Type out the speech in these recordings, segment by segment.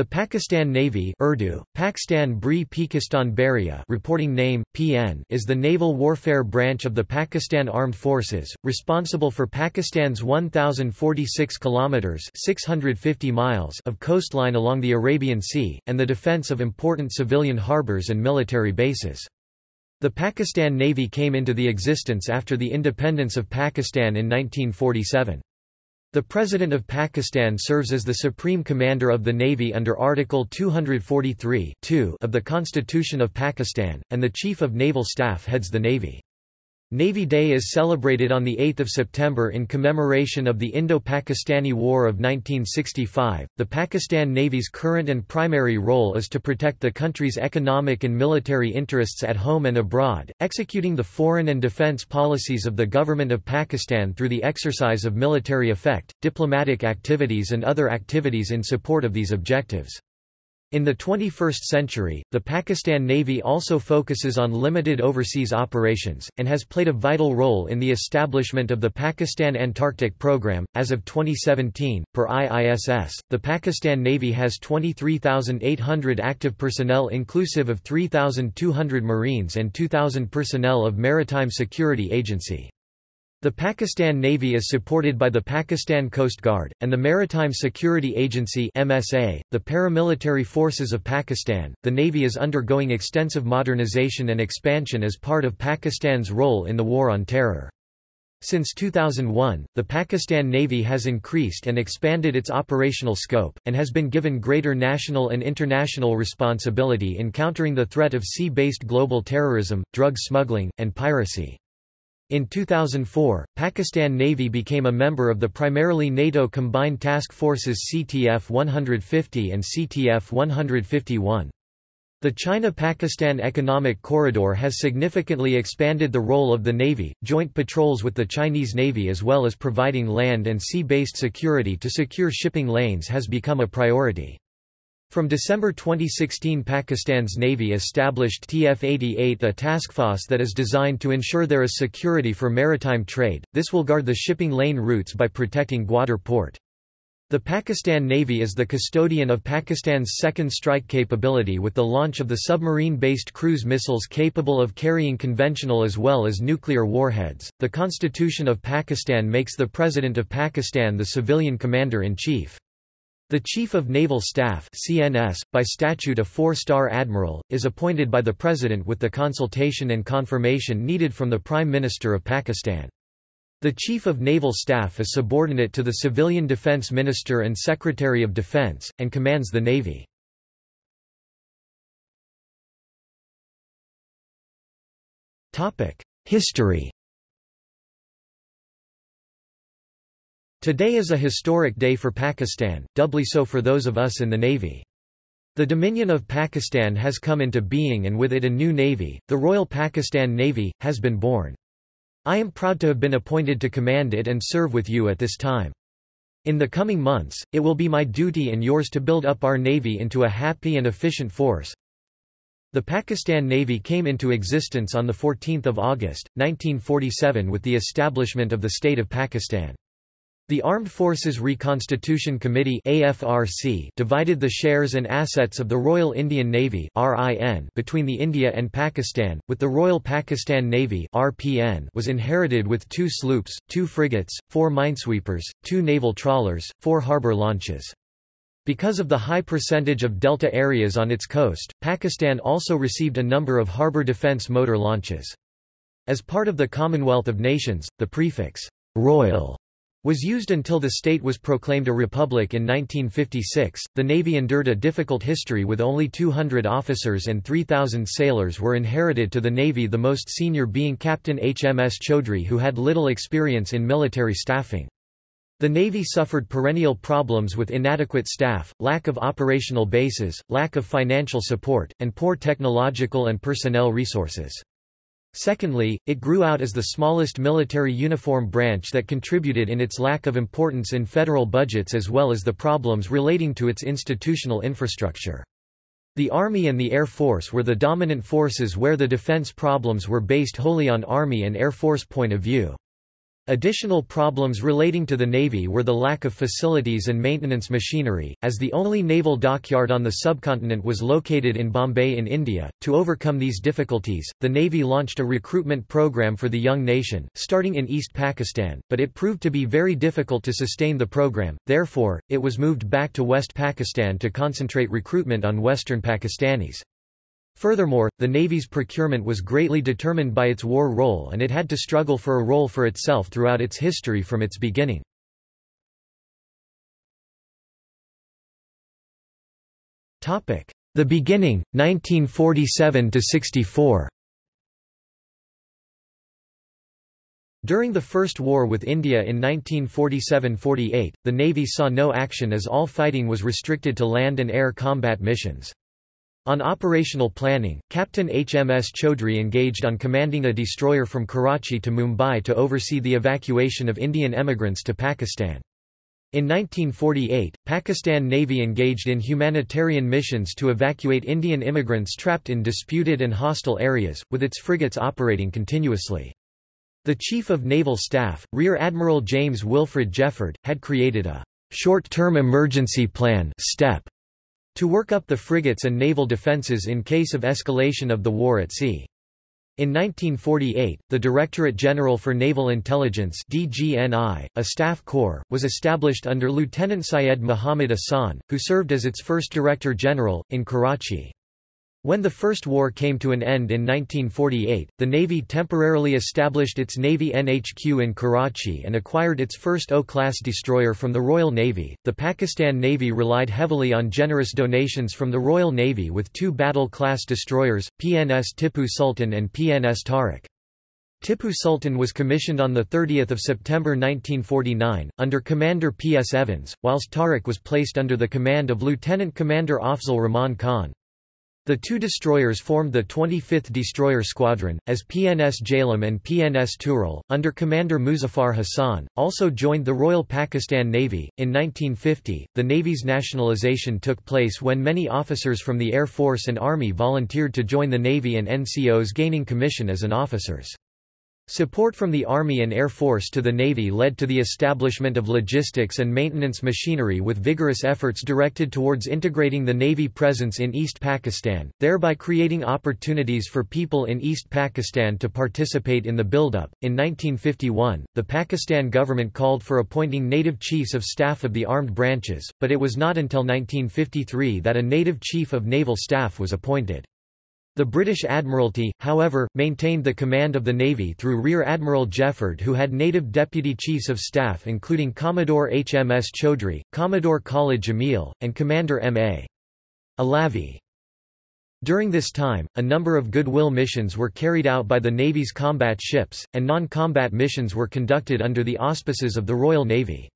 The Pakistan Navy Urdu, Pakistan Bri Pakistan Baria reporting name, PN is the naval warfare branch of the Pakistan Armed Forces, responsible for Pakistan's 1,046 kilometres 650 miles of coastline along the Arabian Sea, and the defence of important civilian harbours and military bases. The Pakistan Navy came into the existence after the independence of Pakistan in 1947. The President of Pakistan serves as the Supreme Commander of the Navy under Article 243 of the Constitution of Pakistan, and the Chief of Naval Staff heads the Navy. Navy Day is celebrated on 8 September in commemoration of the Indo-Pakistani War of 1965. The Pakistan Navy's current and primary role is to protect the country's economic and military interests at home and abroad, executing the foreign and defense policies of the Government of Pakistan through the exercise of military effect, diplomatic activities and other activities in support of these objectives. In the 21st century, the Pakistan Navy also focuses on limited overseas operations, and has played a vital role in the establishment of the Pakistan Antarctic Program. As of 2017, per IISS, the Pakistan Navy has 23,800 active personnel inclusive of 3,200 Marines and 2,000 personnel of Maritime Security Agency. The Pakistan Navy is supported by the Pakistan Coast Guard, and the Maritime Security Agency MSA, the paramilitary forces of Pakistan. The Navy is undergoing extensive modernization and expansion as part of Pakistan's role in the War on Terror. Since 2001, the Pakistan Navy has increased and expanded its operational scope, and has been given greater national and international responsibility in countering the threat of sea-based global terrorism, drug smuggling, and piracy. In 2004, Pakistan Navy became a member of the primarily NATO Combined Task Forces CTF-150 and CTF-151. The China-Pakistan Economic Corridor has significantly expanded the role of the Navy, joint patrols with the Chinese Navy as well as providing land and sea-based security to secure shipping lanes has become a priority. From December 2016 Pakistan's Navy established TF-88 a task force that is designed to ensure there is security for maritime trade, this will guard the shipping lane routes by protecting Gwadar port. The Pakistan Navy is the custodian of Pakistan's second strike capability with the launch of the submarine-based cruise missiles capable of carrying conventional as well as nuclear warheads. The Constitution of Pakistan makes the President of Pakistan the civilian commander-in-chief. The Chief of Naval Staff CNS, by statute a four-star admiral, is appointed by the President with the consultation and confirmation needed from the Prime Minister of Pakistan. The Chief of Naval Staff is subordinate to the Civilian Defense Minister and Secretary of Defense, and commands the Navy. History Today is a historic day for Pakistan, doubly so for those of us in the Navy. The Dominion of Pakistan has come into being and with it a new navy, the Royal Pakistan Navy, has been born. I am proud to have been appointed to command it and serve with you at this time. In the coming months, it will be my duty and yours to build up our Navy into a happy and efficient force. The Pakistan Navy came into existence on 14 August, 1947 with the establishment of the State of Pakistan. The Armed Forces Reconstitution Committee AFRC divided the shares and assets of the Royal Indian Navy RIN between the India and Pakistan, with the Royal Pakistan Navy RPN was inherited with two sloops, two frigates, four minesweepers, two naval trawlers, four harbour launches. Because of the high percentage of delta areas on its coast, Pakistan also received a number of harbour defence motor launches. As part of the Commonwealth of Nations, the prefix, Royal was used until the state was proclaimed a republic in 1956. The Navy endured a difficult history with only 200 officers and 3,000 sailors were inherited to the Navy, the most senior being Captain HMS Chaudhry, who had little experience in military staffing. The Navy suffered perennial problems with inadequate staff, lack of operational bases, lack of financial support, and poor technological and personnel resources. Secondly, it grew out as the smallest military uniform branch that contributed in its lack of importance in federal budgets as well as the problems relating to its institutional infrastructure. The Army and the Air Force were the dominant forces where the defense problems were based wholly on Army and Air Force point of view. Additional problems relating to the Navy were the lack of facilities and maintenance machinery, as the only naval dockyard on the subcontinent was located in Bombay in India. To overcome these difficulties, the Navy launched a recruitment program for the young nation, starting in East Pakistan, but it proved to be very difficult to sustain the program, therefore, it was moved back to West Pakistan to concentrate recruitment on Western Pakistanis. Furthermore, the Navy's procurement was greatly determined by its war role and it had to struggle for a role for itself throughout its history from its beginning. The beginning, 1947–64 During the First War with India in 1947–48, the Navy saw no action as all fighting was restricted to land and air combat missions. On operational planning, Captain HMS Chaudhry engaged on commanding a destroyer from Karachi to Mumbai to oversee the evacuation of Indian emigrants to Pakistan. In 1948, Pakistan Navy engaged in humanitarian missions to evacuate Indian immigrants trapped in disputed and hostile areas, with its frigates operating continuously. The Chief of Naval Staff, Rear Admiral James Wilfred Jefford, had created a short-term emergency plan STEP to work up the frigates and naval defences in case of escalation of the war at sea. In 1948, the Directorate General for Naval Intelligence DGNI, a staff corps, was established under Lieutenant Syed Muhammad Ahsan, who served as its first Director General, in Karachi. When the First War came to an end in 1948, the Navy temporarily established its Navy NHQ in Karachi and acquired its first O-class destroyer from the Royal Navy. The Pakistan Navy relied heavily on generous donations from the Royal Navy with two battle-class destroyers, PNS Tipu Sultan and PNS Tariq. Tipu Sultan was commissioned on 30 September 1949, under Commander P. S. Evans, whilst Tariq was placed under the command of Lieutenant Commander Afzal Rahman Khan. The two destroyers formed the 25th Destroyer Squadron, as PNS Jhelum and PNS Tughril, under Commander Muzaffar Hassan, also joined the Royal Pakistan Navy. In 1950, the Navy's nationalisation took place when many officers from the Air Force and Army volunteered to join the Navy and NCOs gaining commission as an officers. Support from the Army and Air Force to the Navy led to the establishment of logistics and maintenance machinery with vigorous efforts directed towards integrating the Navy presence in East Pakistan, thereby creating opportunities for people in East Pakistan to participate in the buildup. In 1951, the Pakistan government called for appointing native chiefs of staff of the armed branches, but it was not until 1953 that a native chief of naval staff was appointed. The British Admiralty, however, maintained the command of the Navy through Rear Admiral Jefford who had native deputy chiefs of staff including Commodore HMS Chaudhry, Commodore Khalid Jamil, and Commander M.A. Alavi. During this time, a number of goodwill missions were carried out by the Navy's combat ships, and non-combat missions were conducted under the auspices of the Royal Navy.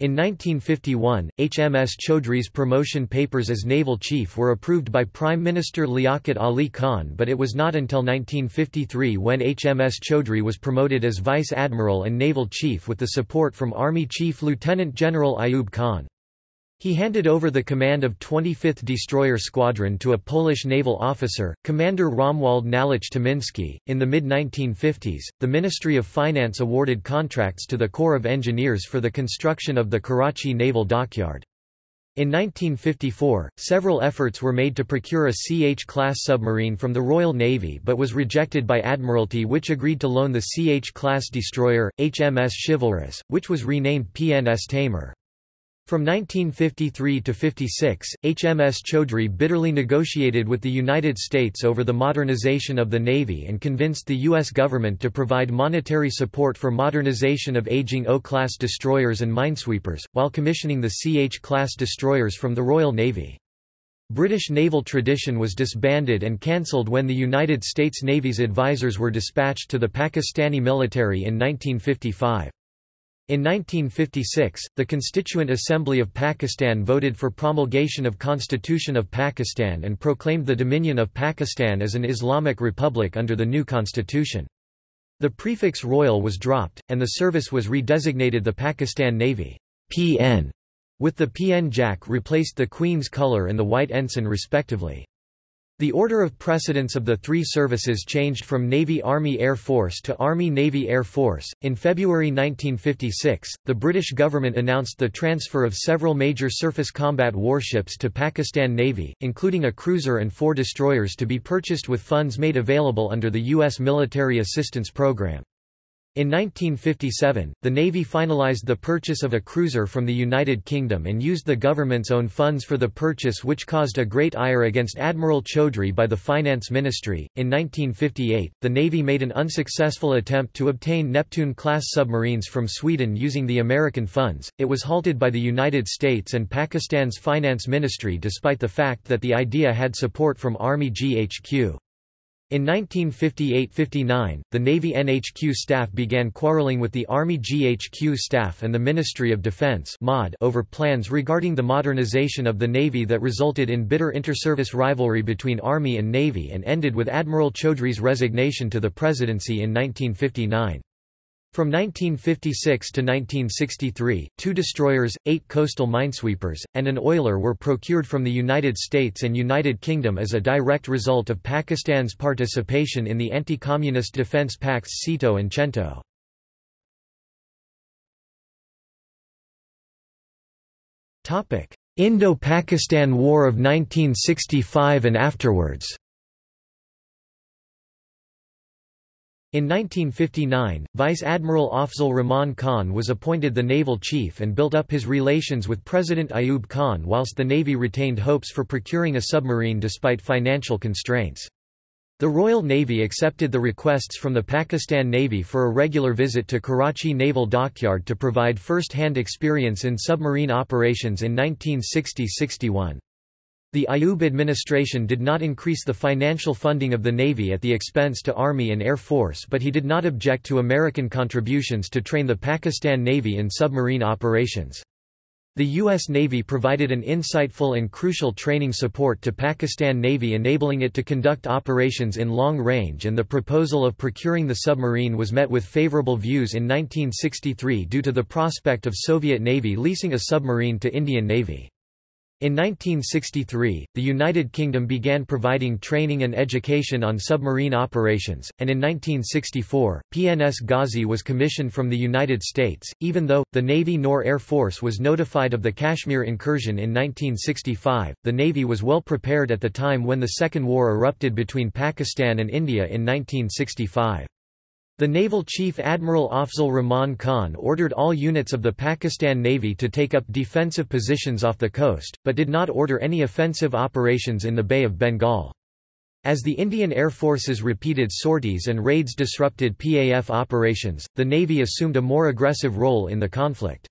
In 1951, HMS Chaudhry's promotion papers as naval chief were approved by Prime Minister Liaquat Ali Khan but it was not until 1953 when HMS Chaudhry was promoted as vice admiral and naval chief with the support from Army Chief Lieutenant General Ayub Khan. He handed over the command of 25th Destroyer Squadron to a Polish naval officer, Commander Romuald Nałęcz Tymiński. In the mid 1950s, the Ministry of Finance awarded contracts to the Corps of Engineers for the construction of the Karachi Naval Dockyard. In 1954, several efforts were made to procure a CH-class submarine from the Royal Navy but was rejected by Admiralty which agreed to loan the CH-class destroyer, HMS Chivalrous, which was renamed PNS Taimur. From 1953 to 56, HMS Chaudhry bitterly negotiated with the United States over the modernization of the Navy and convinced the U.S. government to provide monetary support for modernization of aging O-class destroyers and minesweepers, while commissioning the CH-class destroyers from the Royal Navy. British naval tradition was disbanded and cancelled when the United States Navy's advisors were dispatched to the Pakistani military in 1955. In 1956, the Constituent Assembly of Pakistan voted for promulgation of Constitution of Pakistan and proclaimed the Dominion of Pakistan as an Islamic republic under the new constitution. The prefix royal was dropped, and the service was redesignated the Pakistan Navy PN, with the PN Jack replaced the Queen's colour and the white ensign respectively. The order of precedence of the three services changed from Navy Army Air Force to Army Navy Air Force. In February 1956, the British government announced the transfer of several major surface combat warships to Pakistan Navy, including a cruiser and four destroyers to be purchased with funds made available under the U.S. Military Assistance Program. In 1957, the Navy finalized the purchase of a cruiser from the United Kingdom and used the government's own funds for the purchase which caused a great ire against Admiral Chaudhry by the Finance Ministry. In 1958, the Navy made an unsuccessful attempt to obtain Neptune-class submarines from Sweden using the American funds. It was halted by the United States and Pakistan's Finance Ministry despite the fact that the idea had support from Army GHQ. In 1958–59, the Navy NHQ staff began quarreling with the Army GHQ staff and the Ministry of Defense over plans regarding the modernization of the Navy that resulted in bitter inter-service rivalry between Army and Navy and ended with Admiral Chaudhry's resignation to the presidency in 1959. From 1956 to 1963, two destroyers, eight coastal minesweepers, and an oiler were procured from the United States and United Kingdom as a direct result of Pakistan's participation in the anti-communist defence pacts SEATO and CENTO. Indo-Pakistan War of 1965 and afterwards In 1959, Vice Admiral Afzal Rahman Khan was appointed the naval chief and built up his relations with President Ayub Khan whilst the Navy retained hopes for procuring a submarine despite financial constraints. The Royal Navy accepted the requests from the Pakistan Navy for a regular visit to Karachi Naval Dockyard to provide first-hand experience in submarine operations in 1960–61. The Ayub administration did not increase the financial funding of the Navy at the expense to Army and Air Force but he did not object to American contributions to train the Pakistan Navy in submarine operations. The U.S. Navy provided an insightful and crucial training support to Pakistan Navy enabling it to conduct operations in long range and the proposal of procuring the submarine was met with favorable views in 1963 due to the prospect of Soviet Navy leasing a submarine to Indian Navy. In 1963, the United Kingdom began providing training and education on submarine operations, and in 1964, PNS Ghazi was commissioned from the United States, even though, the Navy nor Air Force was notified of the Kashmir incursion in 1965. The Navy was well prepared at the time when the Second War erupted between Pakistan and India in 1965. The naval chief Admiral Afzal Rahman Khan ordered all units of the Pakistan Navy to take up defensive positions off the coast, but did not order any offensive operations in the Bay of Bengal. As the Indian Air Force's repeated sorties and raids disrupted PAF operations, the Navy assumed a more aggressive role in the conflict.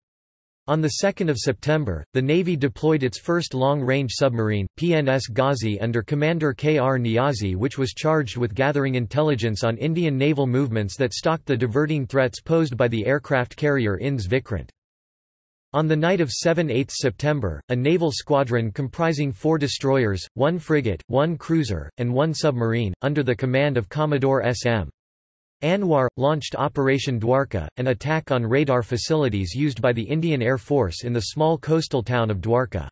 On 2 September, the Navy deployed its first long-range submarine, PNS Ghazi under Commander K. R. Niazi which was charged with gathering intelligence on Indian naval movements that stalked the diverting threats posed by the aircraft carrier INS Vikrant. On the night of 7–8 September, a naval squadron comprising four destroyers, one frigate, one cruiser, and one submarine, under the command of Commodore S.M. Anwar, launched Operation Dwarka, an attack on radar facilities used by the Indian Air Force in the small coastal town of Dwarka.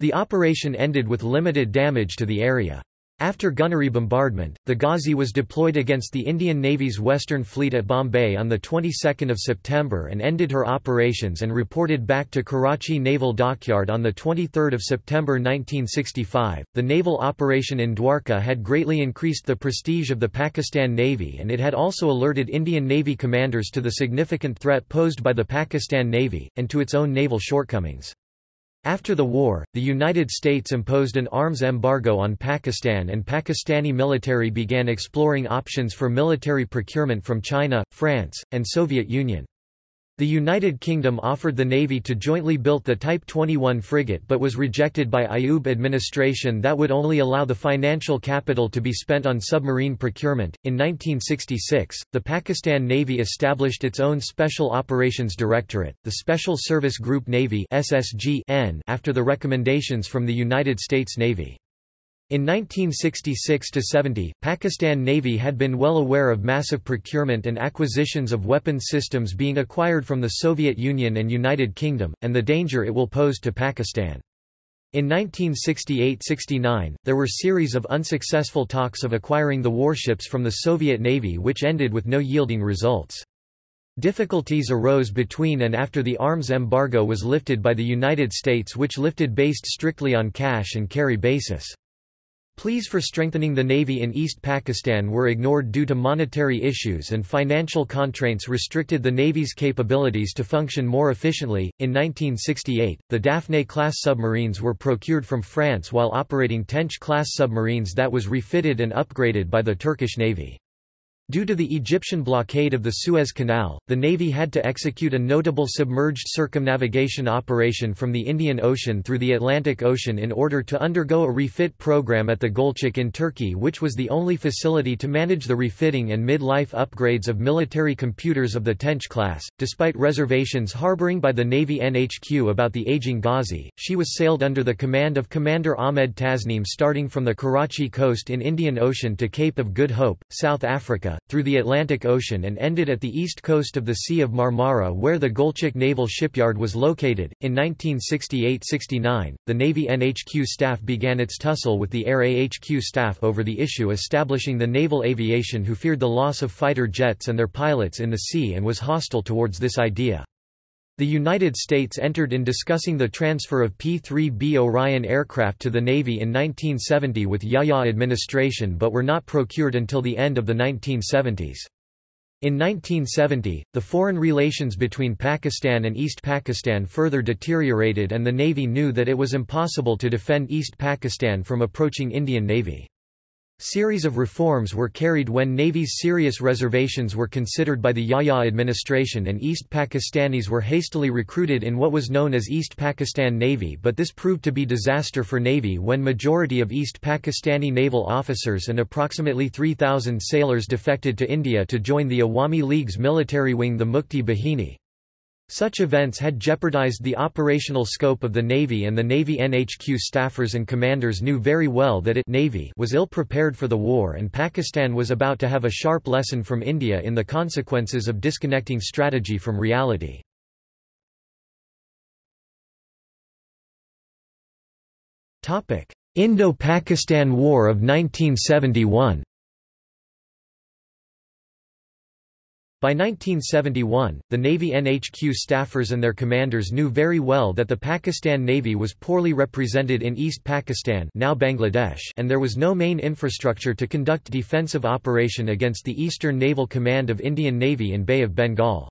The operation ended with limited damage to the area. After gunnery bombardment, the Ghazi was deployed against the Indian Navy's Western Fleet at Bombay on the 22nd of September and ended her operations and reported back to Karachi Naval Dockyard on the 23rd of September 1965. The naval operation in Dwarka had greatly increased the prestige of the Pakistan Navy and it had also alerted Indian Navy commanders to the significant threat posed by the Pakistan Navy and to its own naval shortcomings. After the war, the United States imposed an arms embargo on Pakistan and Pakistani military began exploring options for military procurement from China, France, and Soviet Union. The United Kingdom offered the Navy to jointly build the Type 21 frigate but was rejected by Ayub administration that would only allow the financial capital to be spent on submarine procurement. In 1966, the Pakistan Navy established its own Special Operations Directorate, the Special Service Group Navy (SSG) after the recommendations from the United States Navy. In 1966–70, Pakistan Navy had been well aware of massive procurement and acquisitions of weapons systems being acquired from the Soviet Union and United Kingdom, and the danger it will pose to Pakistan. In 1968–69, there were series of unsuccessful talks of acquiring the warships from the Soviet Navy which ended with no yielding results. Difficulties arose between and after the arms embargo was lifted by the United States which lifted based strictly on cash and carry basis. Pleas for strengthening the Navy in East Pakistan were ignored due to monetary issues and financial constraints restricted the Navy's capabilities to function more efficiently. In 1968, the Daphne class submarines were procured from France while operating Tench class submarines that was refitted and upgraded by the Turkish Navy. Due to the Egyptian blockade of the Suez Canal, the Navy had to execute a notable submerged circumnavigation operation from the Indian Ocean through the Atlantic Ocean in order to undergo a refit program at the Gölcük in Turkey which was the only facility to manage the refitting and mid-life upgrades of military computers of the Tench class. Despite reservations harboring by the Navy NHQ about the aging Ghazi, she was sailed under the command of Commander Ahmed Tasnim starting from the Karachi coast in Indian Ocean to Cape of Good Hope, South Africa, through the Atlantic Ocean and ended at the east coast of the Sea of Marmara where the Gölcük Naval Shipyard was located. In 1968–69, the Navy NHQ staff began its tussle with the Air AHQ staff over the issue establishing the naval aviation who feared the loss of fighter jets and their pilots in the sea and was hostile towards this idea. The United States entered in discussing the transfer of P-3B Orion aircraft to the Navy in 1970 with Yahya administration but were not procured until the end of the 1970s. In 1970, the foreign relations between Pakistan and East Pakistan further deteriorated and the Navy knew that it was impossible to defend East Pakistan from approaching Indian Navy. Series of reforms were carried when Navy's serious reservations were considered by the Yahya administration and East Pakistanis were hastily recruited in what was known as East Pakistan Navy but this proved to be disaster for Navy when majority of East Pakistani naval officers and approximately 3,000 sailors defected to India to join the Awami League's military wing the Mukti Bahini. Such events had jeopardized the operational scope of the Navy and the Navy NHQ staffers and commanders knew very well that it Navy was ill-prepared for the war and Pakistan was about to have a sharp lesson from India in the consequences of disconnecting strategy from reality. Indo-Pakistan War of 1971 By 1971, the Navy NHQ staffers and their commanders knew very well that the Pakistan Navy was poorly represented in East Pakistan now Bangladesh and there was no main infrastructure to conduct defensive operation against the Eastern Naval Command of Indian Navy in Bay of Bengal.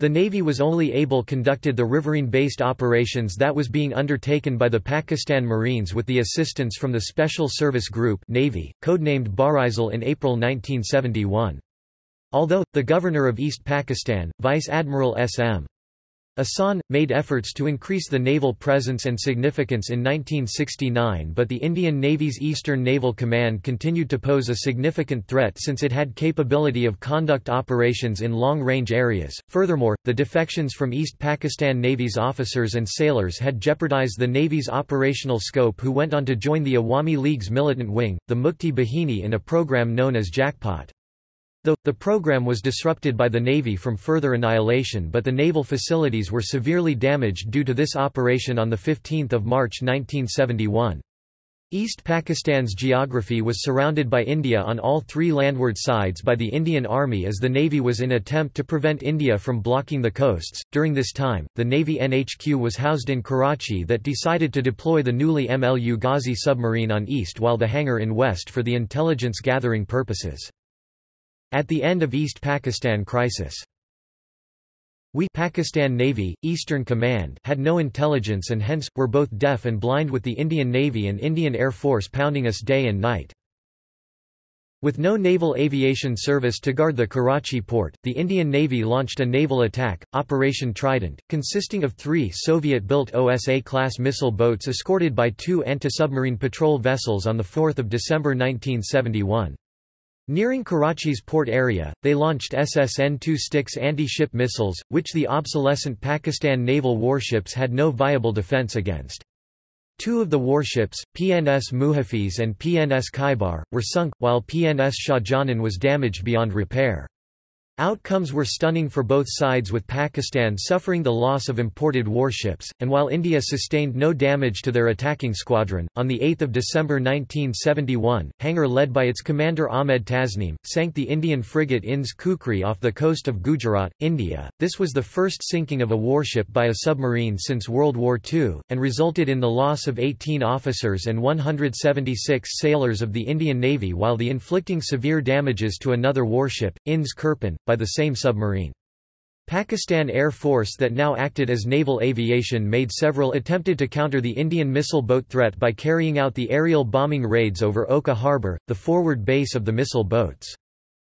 The Navy was only able conducted the riverine-based operations that was being undertaken by the Pakistan Marines with the assistance from the Special Service Group Navy, codenamed Barisal in April 1971. Although, the governor of East Pakistan, Vice Admiral S.M. Ahsan, made efforts to increase the naval presence and significance in 1969 but the Indian Navy's Eastern Naval Command continued to pose a significant threat since it had capability of conduct operations in long-range areas. Furthermore, the defections from East Pakistan Navy's officers and sailors had jeopardized the Navy's operational scope who went on to join the Awami League's militant wing, the Mukti Bahini in a program known as Jackpot. Though, the program was disrupted by the Navy from further annihilation but the naval facilities were severely damaged due to this operation on 15 March 1971. East Pakistan's geography was surrounded by India on all three landward sides by the Indian Army as the Navy was in attempt to prevent India from blocking the coasts. During this time, the Navy NHQ was housed in Karachi that decided to deploy the newly MLU Ghazi submarine on east while the Hangor in west for the intelligence gathering purposes. At the end of East Pakistan crisis. We Pakistan Navy, Eastern Command had no intelligence and hence, were both deaf and blind with the Indian Navy and Indian Air Force pounding us day and night. With no naval aviation service to guard the Karachi port, the Indian Navy launched a naval attack, Operation Trident, consisting of three Soviet-built OSA-class missile boats escorted by two anti-submarine patrol vessels on 4 December 1971. Nearing Karachi's port area, they launched SSN-2 Styx anti-ship missiles, which the obsolescent Pakistan naval warships had no viable defense against. Two of the warships, PNS Muhafiz and PNS Khaibar, were sunk, while PNS Shahjahan was damaged beyond repair. Outcomes were stunning for both sides with Pakistan suffering the loss of imported warships, and while India sustained no damage to their attacking squadron, on 8 December 1971, Hangor led by its commander Ahmed Tasneem, sank the Indian frigate INS Khukri off the coast of Gujarat, India. This was the first sinking of a warship by a submarine since World War II, and resulted in the loss of 18 officers and 176 sailors of the Indian Navy while the inflicting severe damages to another warship, INS Kirpan, by the same submarine. Pakistan Air Force that now acted as naval aviation made several attempted to counter the Indian missile boat threat by carrying out the aerial bombing raids over Okha harbour, the forward base of the missile boats.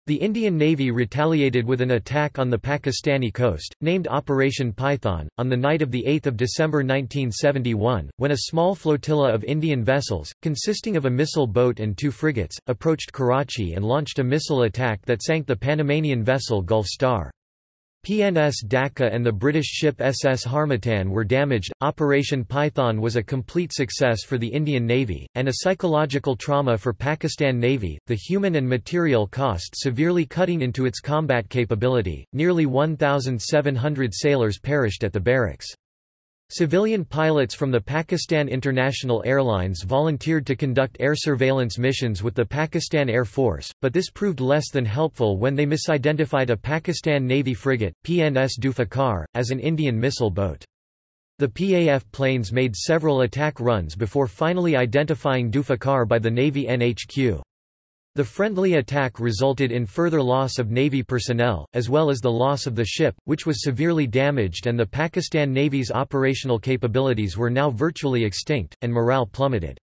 The Indian Navy retaliated with an attack on the Pakistani coast, named Operation Python, on the night of 8 December 1971, when a small flotilla of Indian vessels, consisting of a missile boat and two frigates, approached Karachi and launched a missile attack that sank the Panamanian vessel Gulf Star. PNS Dhaka and the British ship SS Harmattan were damaged. Operation Python was a complete success for the Indian Navy, and a psychological trauma for Pakistan Navy, the human and material cost severely cutting into its combat capability. Nearly 1,700 sailors perished at the barracks. Civilian pilots from the Pakistan International Airlines volunteered to conduct air surveillance missions with the Pakistan Air Force, but this proved less than helpful when they misidentified a Pakistan Navy frigate, PNS Zulfikar, as an Indian missile boat. The PAF planes made several attack runs before finally identifying Zulfikar by the Navy NHQ. The friendly attack resulted in further loss of Navy personnel, as well as the loss of the ship, which was severely damaged and the Pakistan Navy's operational capabilities were now virtually extinct, and morale plummeted.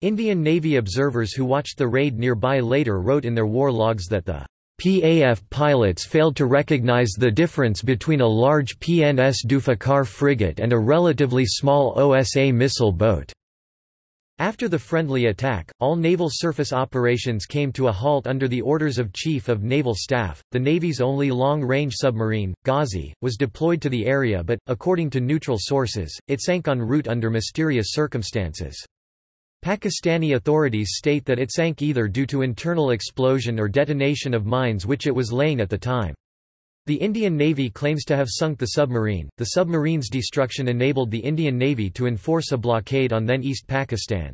Indian Navy observers who watched the raid nearby later wrote in their war logs that the PAF pilots failed to recognize the difference between a large PNS Zulfikar frigate and a relatively small OSA missile boat. After the friendly attack, all naval surface operations came to a halt under the orders of Chief of Naval Staff. The Navy's only long-range submarine, Ghazi, was deployed to the area but, according to neutral sources, it sank en route under mysterious circumstances. Pakistani authorities state that it sank either due to internal explosion or detonation of mines which it was laying at the time. The Indian Navy claims to have sunk the submarine. The submarine's destruction enabled the Indian Navy to enforce a blockade on then East Pakistan.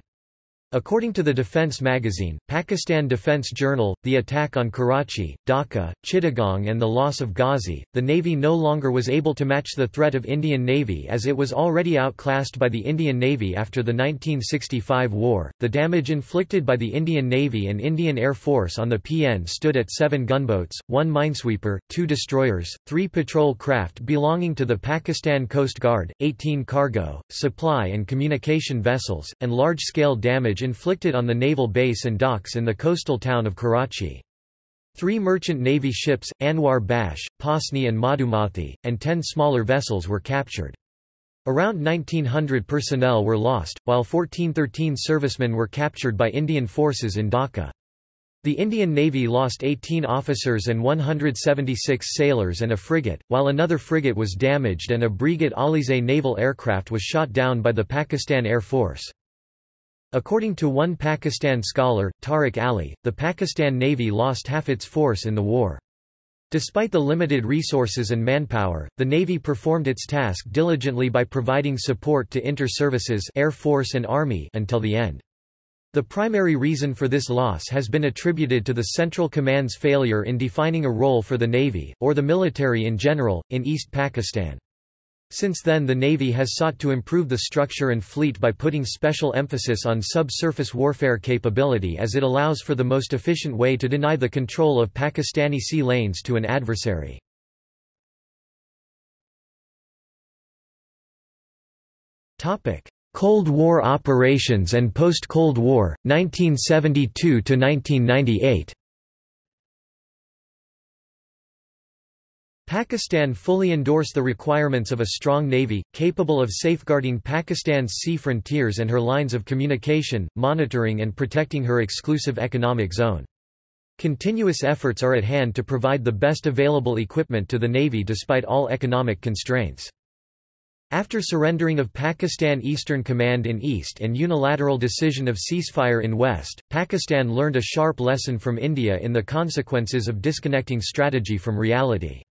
According to the Defense magazine, Pakistan Defense Journal, the attack on Karachi, Dhaka, Chittagong and the loss of Ghazi, the Navy no longer was able to match the threat of Indian Navy as it was already outclassed by the Indian Navy after the 1965 war. The damage inflicted by the Indian Navy and Indian Air Force on the PN stood at seven gunboats, one minesweeper, two destroyers, three patrol craft belonging to the Pakistan Coast Guard, 18 cargo, supply and communication vessels, and large-scale damage inflicted on the naval base and docks in the coastal town of Karachi. Three merchant navy ships, Anwar Bash, Pasni and Madhumathi, and ten smaller vessels were captured. Around 1900 personnel were lost, while 1413 servicemen were captured by Indian forces in Dhaka. The Indian Navy lost 18 officers and 176 sailors and a frigate, while another frigate was damaged and a Breguet Alizé naval aircraft was shot down by the Pakistan Air Force. According to one Pakistan scholar, Tariq Ali, the Pakistan Navy lost half its force in the war. Despite the limited resources and manpower, the Navy performed its task diligently by providing support to inter-services Air Force and Army until the end. The primary reason for this loss has been attributed to the Central Command's failure in defining a role for the Navy, or the military in general, in East Pakistan. Since then the Navy has sought to improve the structure and fleet by putting special emphasis on subsurface warfare capability as it allows for the most efficient way to deny the control of Pakistani sea lanes to an adversary. Cold War operations and post-Cold War, 1972–1998 Pakistan fully endorsed the requirements of a strong navy, capable of safeguarding Pakistan's sea frontiers and her lines of communication, monitoring and protecting her exclusive economic zone. Continuous efforts are at hand to provide the best available equipment to the navy despite all economic constraints. After surrendering of Pakistan Eastern Command in East and unilateral decision of ceasefire in West, Pakistan learned a sharp lesson from India in the consequences of disconnecting strategy from reality.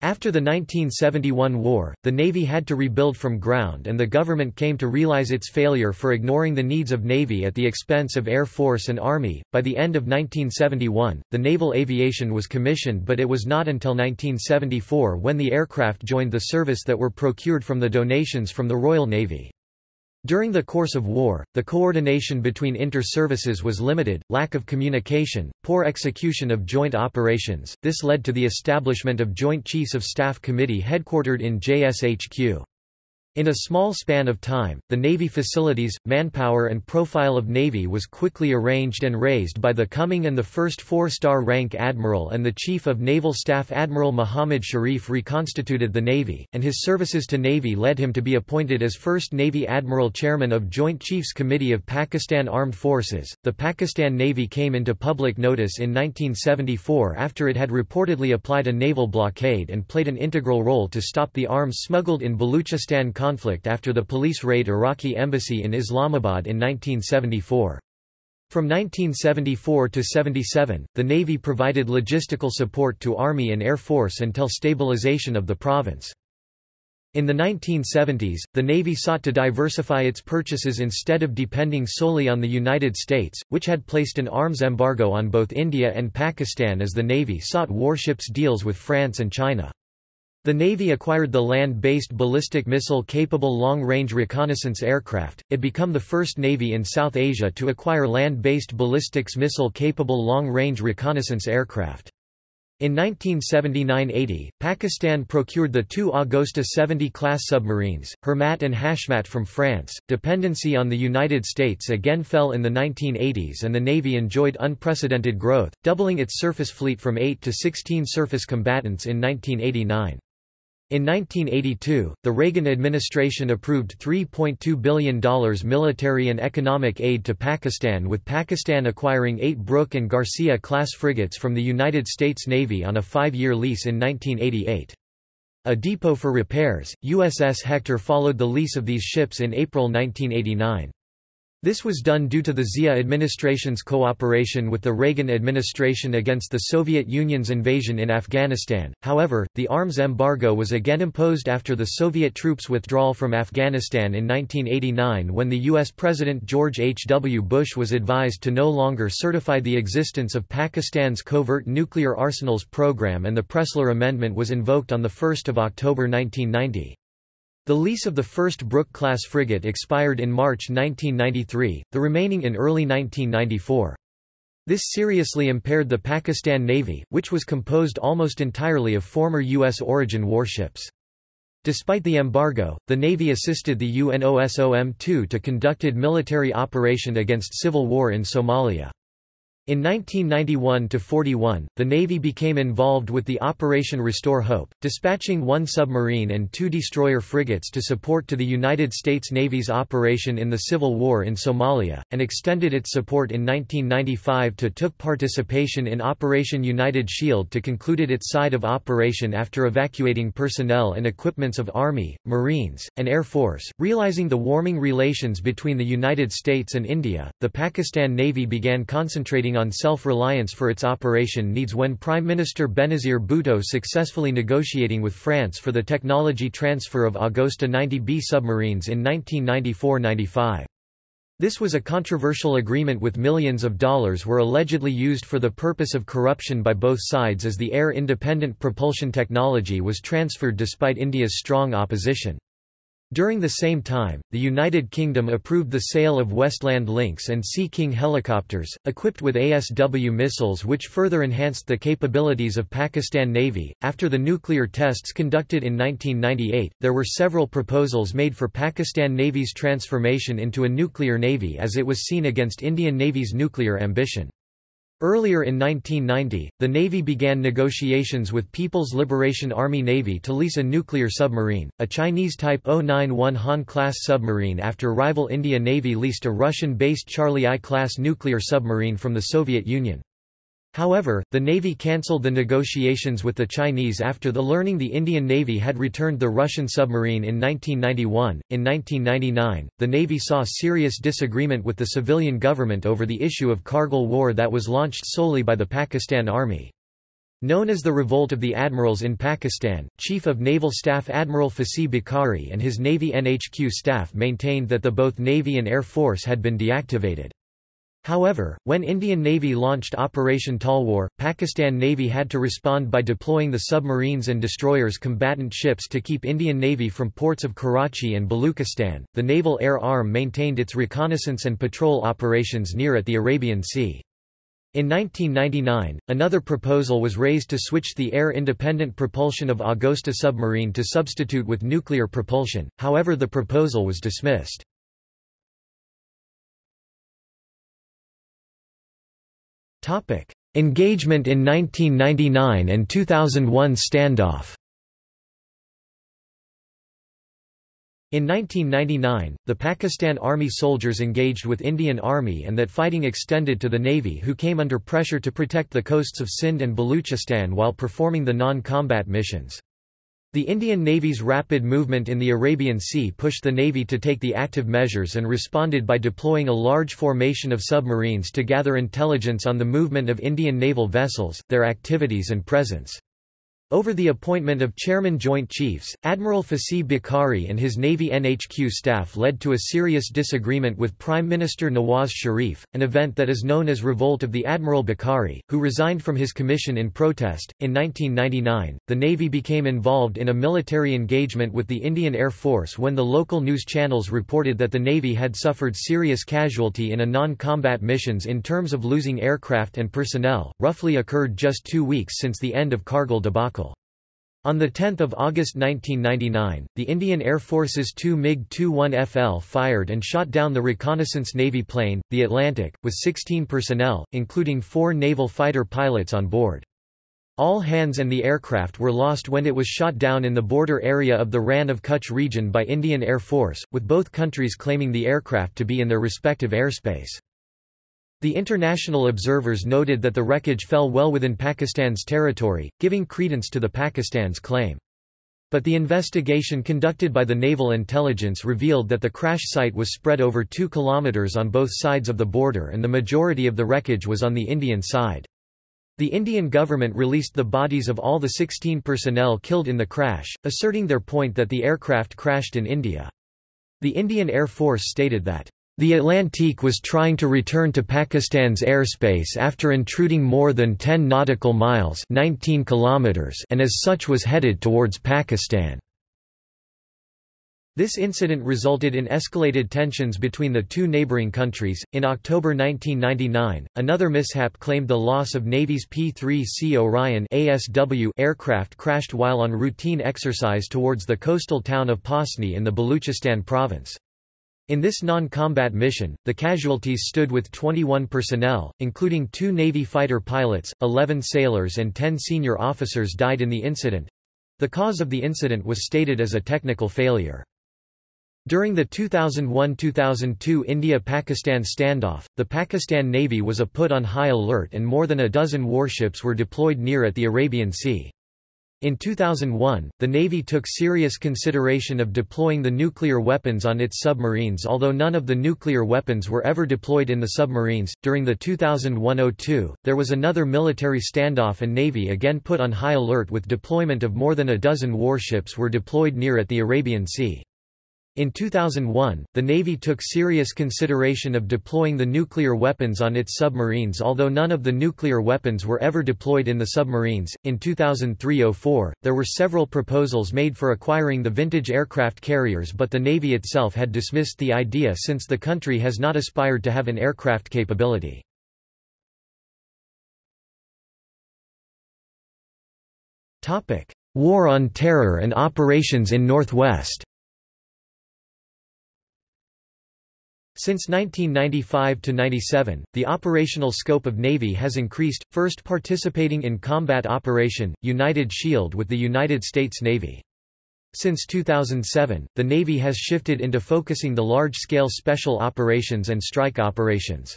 After the 1971 war, the Navy had to rebuild from ground and the government came to realize its failure for ignoring the needs of Navy at the expense of Air Force and Army. By the end of 1971, the naval aviation was commissioned but it was not until 1974 when the aircraft joined the service that were procured from the donations from the Royal Navy. During the course of war, the coordination between inter-services was limited, lack of communication, poor execution of joint operations, this led to the establishment of Joint Chiefs of Staff Committee headquartered in JSHQ. In a small span of time, the Navy facilities, manpower and profile of Navy was quickly arranged and raised by the coming and the first four-star rank Admiral and the Chief of Naval Staff Admiral Muhammad Sharif reconstituted the Navy, and his services to Navy led him to be appointed as First Navy Admiral Chairman of Joint Chiefs Committee of Pakistan Armed Forces. The Pakistan Navy came into public notice in 1974 after it had reportedly applied a naval blockade and played an integral role to stop the arms smuggled in Baluchistan conflict after the police raid Iraqi embassy in Islamabad in 1974. From 1974 to 77, the Navy provided logistical support to Army and Air Force until stabilization of the province. In the 1970s, the Navy sought to diversify its purchases instead of depending solely on the United States, which had placed an arms embargo on both India and Pakistan as the Navy sought warships deals with France and China. The Navy acquired the land-based ballistic missile-capable long-range reconnaissance aircraft, it became the first Navy in South Asia to acquire land-based ballistics missile-capable long-range reconnaissance aircraft. In 1979–80, Pakistan procured the two Agosta 70-class submarines, Hurmat and Hashmat from France. Dependency on the United States again fell in the 1980s and the Navy enjoyed unprecedented growth, doubling its surface fleet from 8 to 16 surface combatants in 1989. In 1982, the Reagan administration approved $3.2 billion military and economic aid to Pakistan with Pakistan acquiring eight Brooke and Garcia-class frigates from the United States Navy on a five-year lease in 1988. A depot for repairs, USS Hector followed the lease of these ships in April 1989. This was done due to the Zia administration's cooperation with the Reagan administration against the Soviet Union's invasion in Afghanistan. However, the arms embargo was again imposed after the Soviet troops' withdrawal from Afghanistan in 1989 when the U.S. President George H. W. Bush was advised to no longer certify the existence of Pakistan's covert nuclear arsenals program and the Pressler Amendment was invoked on 1 October 1990. The lease of the first Brooke-class frigate expired in March 1993, the remaining in early 1994. This seriously impaired the Pakistan Navy, which was composed almost entirely of former U.S. origin warships. Despite the embargo, the Navy assisted the UNOSOM-2 to conducted military operation against civil war in Somalia. In 1991–41, the Navy became involved with the Operation Restore Hope, dispatching one submarine and two destroyer frigates to support to the United States Navy's operation in the Civil War in Somalia, and extended its support in 1995 to took participation in Operation United Shield to concluded its side of operation after evacuating personnel and equipments of Army, Marines, and Air Force. Realizing the warming relations between the United States and India, the Pakistan Navy began concentrating on self-reliance for its operation needs when Prime Minister Benazir Bhutto successfully negotiating with France for the technology transfer of Agosta 90B submarines in 1994–95. This was a controversial agreement with millions of dollars were allegedly used for the purpose of corruption by both sides as the air-independent propulsion technology was transferred despite India's strong opposition. During the same time, the United Kingdom approved the sale of Westland Lynx and Sea King helicopters, equipped with ASW missiles which further enhanced the capabilities of Pakistan Navy. After the nuclear tests conducted in 1998, there were several proposals made for Pakistan Navy's transformation into a nuclear navy as it was seen against Indian Navy's nuclear ambition. Earlier in 1990, the Navy began negotiations with People's Liberation Army Navy to lease a nuclear submarine, a Chinese Type 091 Han-class submarine after rival India Navy leased a Russian-based Charlie I-class nuclear submarine from the Soviet Union. However, the Navy cancelled the negotiations with the Chinese after the learning the Indian Navy had returned the Russian submarine in 1991. In 1999, the Navy saw serious disagreement with the civilian government over the issue of Kargil War that was launched solely by the Pakistan Army. Known as the Revolt of the Admirals in Pakistan, Chief of Naval Staff Admiral Fasih Bukhari and his Navy NHQ staff maintained that the both Navy and Air Force had been deactivated. However, when Indian Navy launched Operation Talwar, Pakistan Navy had to respond by deploying the submarines and destroyers combatant ships to keep Indian Navy from ports of Karachi and Baluchistan. The Naval Air Arm maintained its reconnaissance and patrol operations near at the Arabian Sea. In 1999, another proposal was raised to switch the air-independent propulsion of Agosta submarine to substitute with nuclear propulsion, however the proposal was dismissed. Topic: Engagement in 1999 and 2001 standoff. In 1999, the Pakistan Army soldiers engaged with Indian Army and that fighting extended to the Navy who came under pressure to protect the coasts of Sindh and Baluchistan while performing the non-combat missions. The Indian Navy's rapid movement in the Arabian Sea pushed the Navy to take the active measures and responded by deploying a large formation of submarines to gather intelligence on the movement of Indian naval vessels, their activities and presence. Over the appointment of Chairman Joint Chiefs, Admiral Fasih Bukhari and his Navy NHQ staff led to a serious disagreement with Prime Minister Nawaz Sharif, an event that is known as Revolt of the Admiral Bukhari, who resigned from his commission in protest. In 1999, the Navy became involved in a military engagement with the Indian Air Force when the local news channels reported that the Navy had suffered serious casualty in a non-combat missions in terms of losing aircraft and personnel, roughly occurred just two weeks since the end of Kargil debacle. On 10 August 1999, the Indian Air Force's two MiG-21FL fired and shot down the reconnaissance Navy plane, the Atlantique, with 16 personnel, including four naval fighter pilots on board. All hands and the aircraft were lost when it was shot down in the border area of the Rann of Kutch region by Indian Air Force, with both countries claiming the aircraft to be in their respective airspace. The international observers noted that the wreckage fell well within Pakistan's territory, giving credence to the Pakistan's claim. But the investigation conducted by the Naval Intelligence revealed that the crash site was spread over 2 kilometers on both sides of the border and the majority of the wreckage was on the Indian side. The Indian government released the bodies of all the 16 personnel killed in the crash, asserting their point that the aircraft crashed in India. The Indian Air Force stated that the Atlantique was trying to return to Pakistan's airspace after intruding more than 10 nautical miles 19 kilometers and as such was headed towards Pakistan. This incident resulted in escalated tensions between the two neighboring countries. In October 1999, another mishap claimed the loss of Navy's P-3C Orion ASW aircraft crashed while on routine exercise towards the coastal town of Pasni in the Baluchistan province. In this non-combat mission, the casualties stood with 21 personnel, including two Navy fighter pilots, 11 sailors and 10 senior officers died in the incident. The cause of the incident was stated as a technical failure. During the 2001–2002 India-Pakistan standoff, the Pakistan Navy was a put on high alert and more than a dozen warships were deployed near at the Arabian Sea. In 2001, the Navy took serious consideration of deploying the nuclear weapons on its submarines, although none of the nuclear weapons were ever deployed in the submarines. During the 2001-02, there was another military standoff and Navy again put on high alert with deployment of more than a dozen warships were deployed near at the Arabian Sea. In 2001, the Navy took serious consideration of deploying the nuclear weapons on its submarines, although none of the nuclear weapons were ever deployed in the submarines. In 2003-04, there were several proposals made for acquiring the vintage aircraft carriers, but the Navy itself had dismissed the idea since the country has not aspired to have an aircraft capability. War on Terror and operations in Northwest. Since 1995–97, the operational scope of Navy has increased, first participating in combat Operation, United Shield with the United States Navy. Since 2007, the Navy has shifted into focusing the large-scale special operations and strike operations.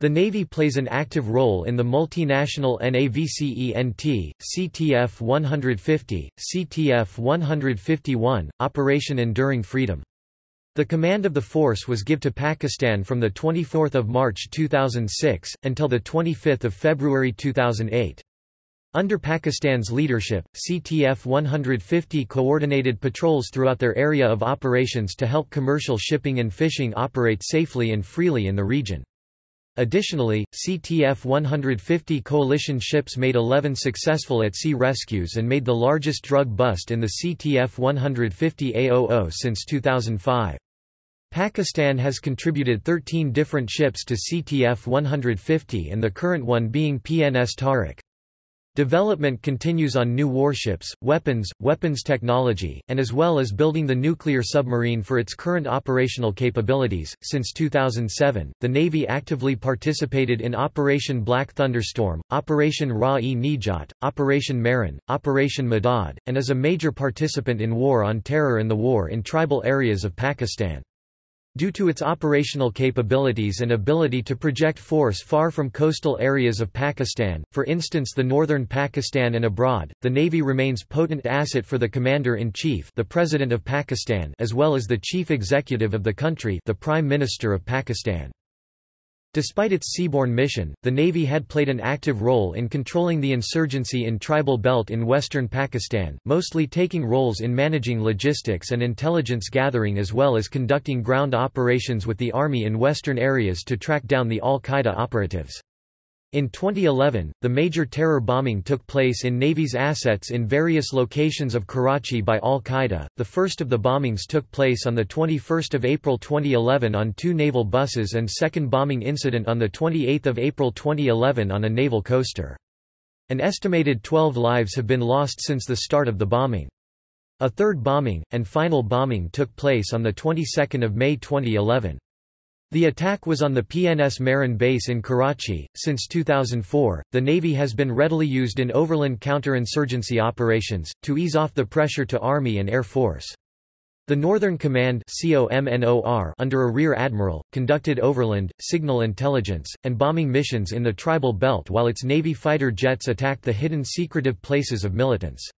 The Navy plays an active role in the multinational NAVCENT, CTF 150, CTF 151, Operation Enduring Freedom. The command of the force was given to Pakistan from 24 March 2006, until 25 February 2008. Under Pakistan's leadership, CTF 150 coordinated patrols throughout their area of operations to help commercial shipping and fishing operate safely and freely in the region. Additionally, CTF 150 coalition ships made 11 successful at-sea rescues and made the largest drug bust in the CTF 150 AOO since 2005. Pakistan has contributed 13 different ships to CTF 150 and the current one being PNS Tariq. Development continues on new warships, weapons, weapons technology, and as well as building the nuclear submarine for its current operational capabilities. Since 2007, the Navy actively participated in Operation Black Thunderstorm, Operation Rah-e-Nijat, Operation Mehran, Operation Madad, and is a major participant in War on Terror and the war in tribal areas of Pakistan. Due to its operational capabilities and ability to project force far from coastal areas of Pakistan, for instance the northern Pakistan and abroad, the Navy remains potent asset for the Commander-in-Chief the President of Pakistan as well as the Chief Executive of the country the Prime Minister of Pakistan. Despite its seaborne mission, the Navy had played an active role in controlling the insurgency in tribal belt in western Pakistan, mostly taking roles in managing logistics and intelligence gathering as well as conducting ground operations with the army in western areas to track down the al-Qaeda operatives. In 2011, the major terror bombing took place in Navy's assets in various locations of Karachi by al-Qaeda. The first of the bombings took place on the 21st of April 2011 on two naval buses and second bombing incident on the 28th of April 2011 on a naval coaster. An estimated 12 lives have been lost since the start of the bombing. A third bombing and final bombing took place on the 22nd of May 2011. The attack was on the PNS Mehran base in Karachi. Since 2004, the Navy has been readily used in overland counterinsurgency operations, to ease off the pressure to Army and Air Force. The Northern Command under a Rear Admiral, conducted overland, signal intelligence, and bombing missions in the tribal belt while its Navy fighter jets attacked the hidden secretive places of militants.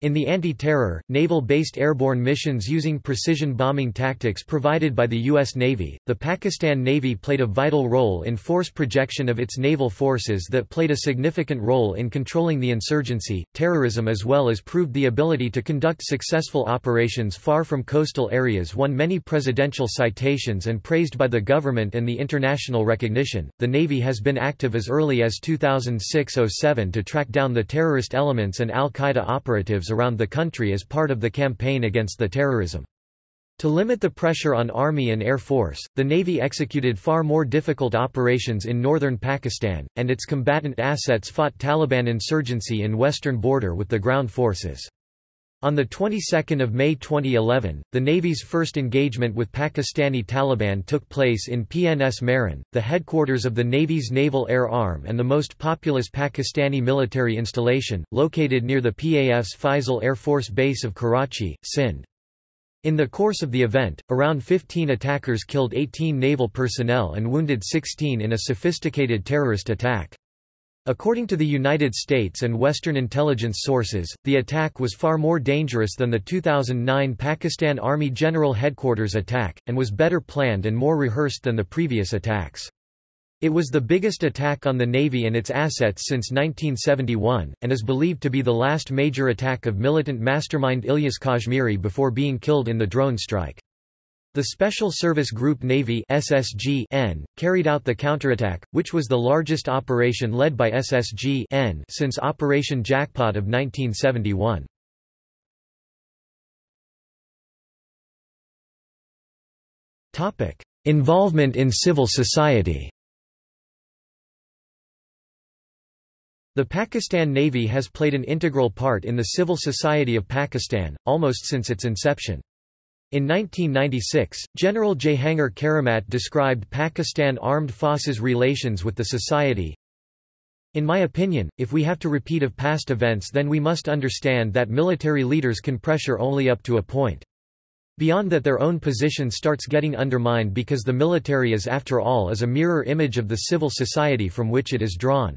In the anti-terror, naval-based airborne missions using precision bombing tactics provided by the U.S. Navy, the Pakistan Navy played a vital role in force projection of its naval forces that played a significant role in controlling the insurgency, terrorism as well as proved the ability to conduct successful operations far from coastal areas won many presidential citations and praised by the government and the international recognition. The Navy has been active as early as 2006-07 to track down the terrorist elements and al-Qaeda operatives around the country as part of the campaign against the terrorism. To limit the pressure on Army and Air Force, the Navy executed far more difficult operations in northern Pakistan, and its combatant assets fought Taliban insurgency in western border with the ground forces. On the 22nd of May 2011, the Navy's first engagement with Pakistani Taliban took place in PNS Mehran, the headquarters of the Navy's Naval Air Arm and the most populous Pakistani military installation, located near the PAF's Faisal Air Force Base of Karachi, Sindh. In the course of the event, around 15 attackers killed 18 naval personnel and wounded 16 in a sophisticated terrorist attack. According to the United States and Western intelligence sources, the attack was far more dangerous than the 2009 Pakistan Army General Headquarters attack, and was better planned and more rehearsed than the previous attacks. It was the biggest attack on the Navy and its assets since 1971, and is believed to be the last major attack of militant mastermind Ilyas Kashmiri before being killed in the drone strike. The Special Service Group Navy SSG -N, carried out the counterattack, which was the largest operation led by SSG -N since Operation Jackpot of 1971. Involvement in civil society The Pakistan Navy has played an integral part in the civil society of Pakistan, almost since its inception. In 1996, General Jehangir Karamat described Pakistan Armed Forces' relations with the society, in my opinion, if we have to repeat of past events then we must understand that military leaders can pressure only up to a point. Beyond that their own position starts getting undermined because the military is after all is a mirror image of the civil society from which it is drawn.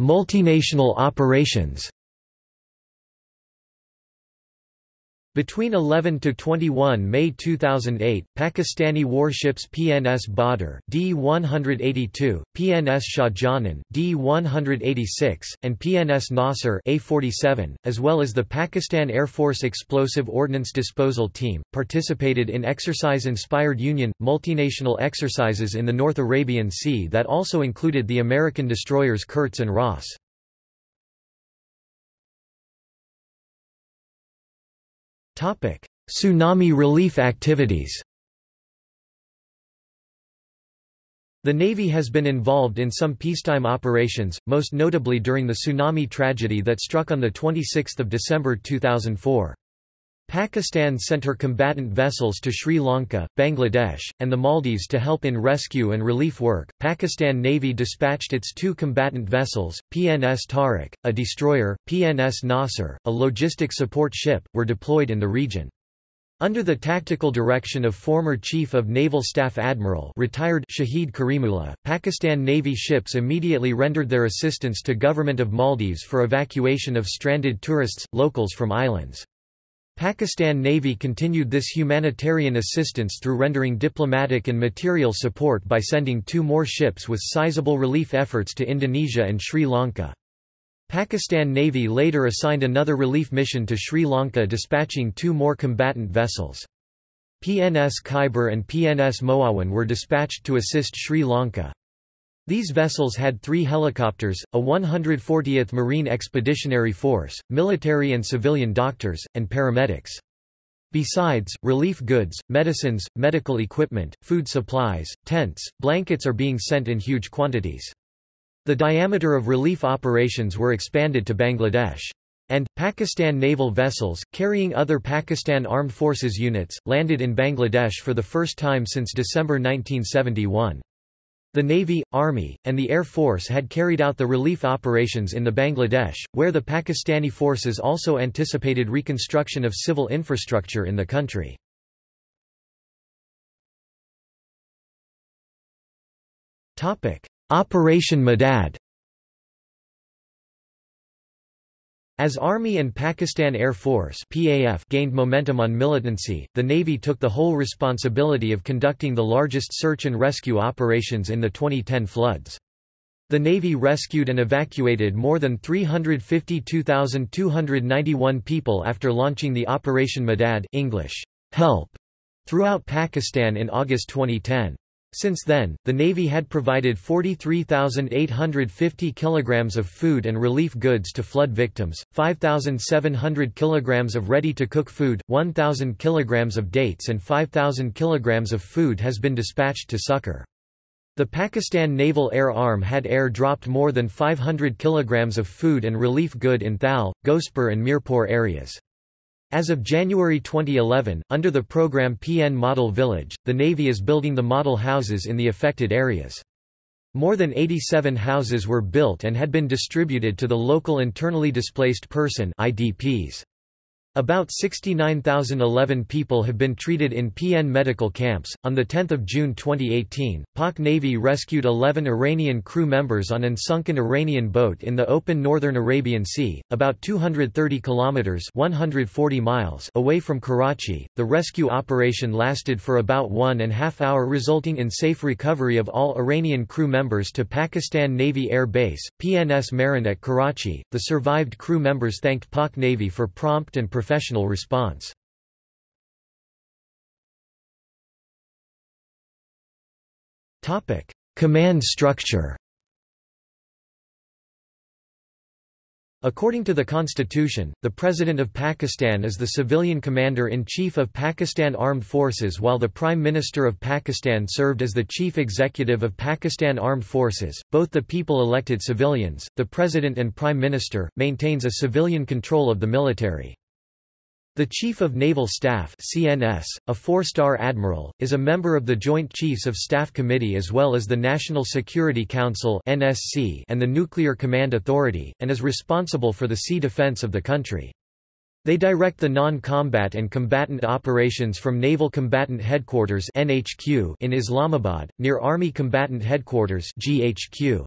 Multinational operations Between 11 to 21 May 2008, Pakistani warships PNS Badr D-182, PNS Shahjahan D-186, and PNS Nasser A-47, as well as the Pakistan Air Force Explosive Ordnance Disposal Team, participated in exercise-inspired Union, multinational exercises in the North Arabian Sea that also included the American destroyers Kurtz and Ross. Tsunami relief activities The Navy has been involved in some peacetime operations, most notably during the tsunami tragedy that struck on the 26 December 2004. Pakistan sent her combatant vessels to Sri Lanka, Bangladesh, and the Maldives to help in rescue and relief work. Pakistan Navy dispatched its two combatant vessels, PNS Tariq, a destroyer, PNS Nasser, a logistic support ship, were deployed in the region. Under the tactical direction of former Chief of Naval Staff Admiral retired Shahid Karimullah, Pakistan Navy ships immediately rendered their assistance to Government of Maldives for evacuation of stranded tourists, locals from islands. Pakistan Navy continued this humanitarian assistance through rendering diplomatic and material support by sending two more ships with sizable relief efforts to Indonesia and Sri Lanka. Pakistan Navy later assigned another relief mission to Sri Lanka dispatching two more combatant vessels. PNS Khaibar and PNS Moawan were dispatched to assist Sri Lanka. These vessels had three helicopters, a 140th Marine Expeditionary Force, military and civilian doctors, and paramedics. Besides, relief goods, medicines, medical equipment, food supplies, tents, blankets are being sent in huge quantities. The diameter of relief operations were expanded to Bangladesh. And, Pakistan naval vessels, carrying other Pakistan Armed Forces units, landed in Bangladesh for the first time since December 1971. The Navy, Army, and the Air Force had carried out the relief operations in the Bangladesh, where the Pakistani forces also anticipated reconstruction of civil infrastructure in the country. Operation Madad As Army and Pakistan Air Force PAF gained momentum on militancy, the Navy took the whole responsibility of conducting the largest search and rescue operations in the 2010 floods. The Navy rescued and evacuated more than 352,291 people after launching the Operation Madad English, help, throughout Pakistan in August 2010. Since then, the Navy had provided 43,850 kilograms of food and relief goods to flood victims, 5,700 kilograms of ready-to-cook food, 1,000 kilograms of dates and 5,000 kilograms of food has been dispatched to succor. The Pakistan Naval Air Arm had air-dropped more than 500 kilograms of food and relief good in Thal, Ghospur and Mirpur areas. As of January 2011, under the program PN Model Village, the Navy is building the model houses in the affected areas. More than 87 houses were built and had been distributed to the local internally displaced person IDPs. About 69,011 people have been treated in PN medical camps. On the 10th of June 2018, Pak Navy rescued 11 Iranian crew members on an sunken Iranian boat in the open northern Arabian Sea, about 230 kilometers (140 miles) away from Karachi. The rescue operation lasted for about one and a half hour, resulting in safe recovery of all Iranian crew members to Pakistan Navy Air Base, PNS Mehran at Karachi. The survived crew members thanked Pak Navy for prompt and professional professional response. Command structure According to the constitution, the President of Pakistan is the civilian commander-in-chief of Pakistan Armed Forces while the Prime Minister of Pakistan served as the chief executive of Pakistan Armed Forces. Both the people-elected civilians, the President and Prime Minister, maintains a civilian control of the military. The Chief of Naval Staff CNS, a four-star admiral, is a member of the Joint Chiefs of Staff Committee as well as the National Security Council NSC and the Nuclear Command Authority, and is responsible for the sea defense of the country. They direct the non-combat and combatant operations from Naval Combatant Headquarters NHQ in Islamabad, near Army Combatant Headquarters GHQ.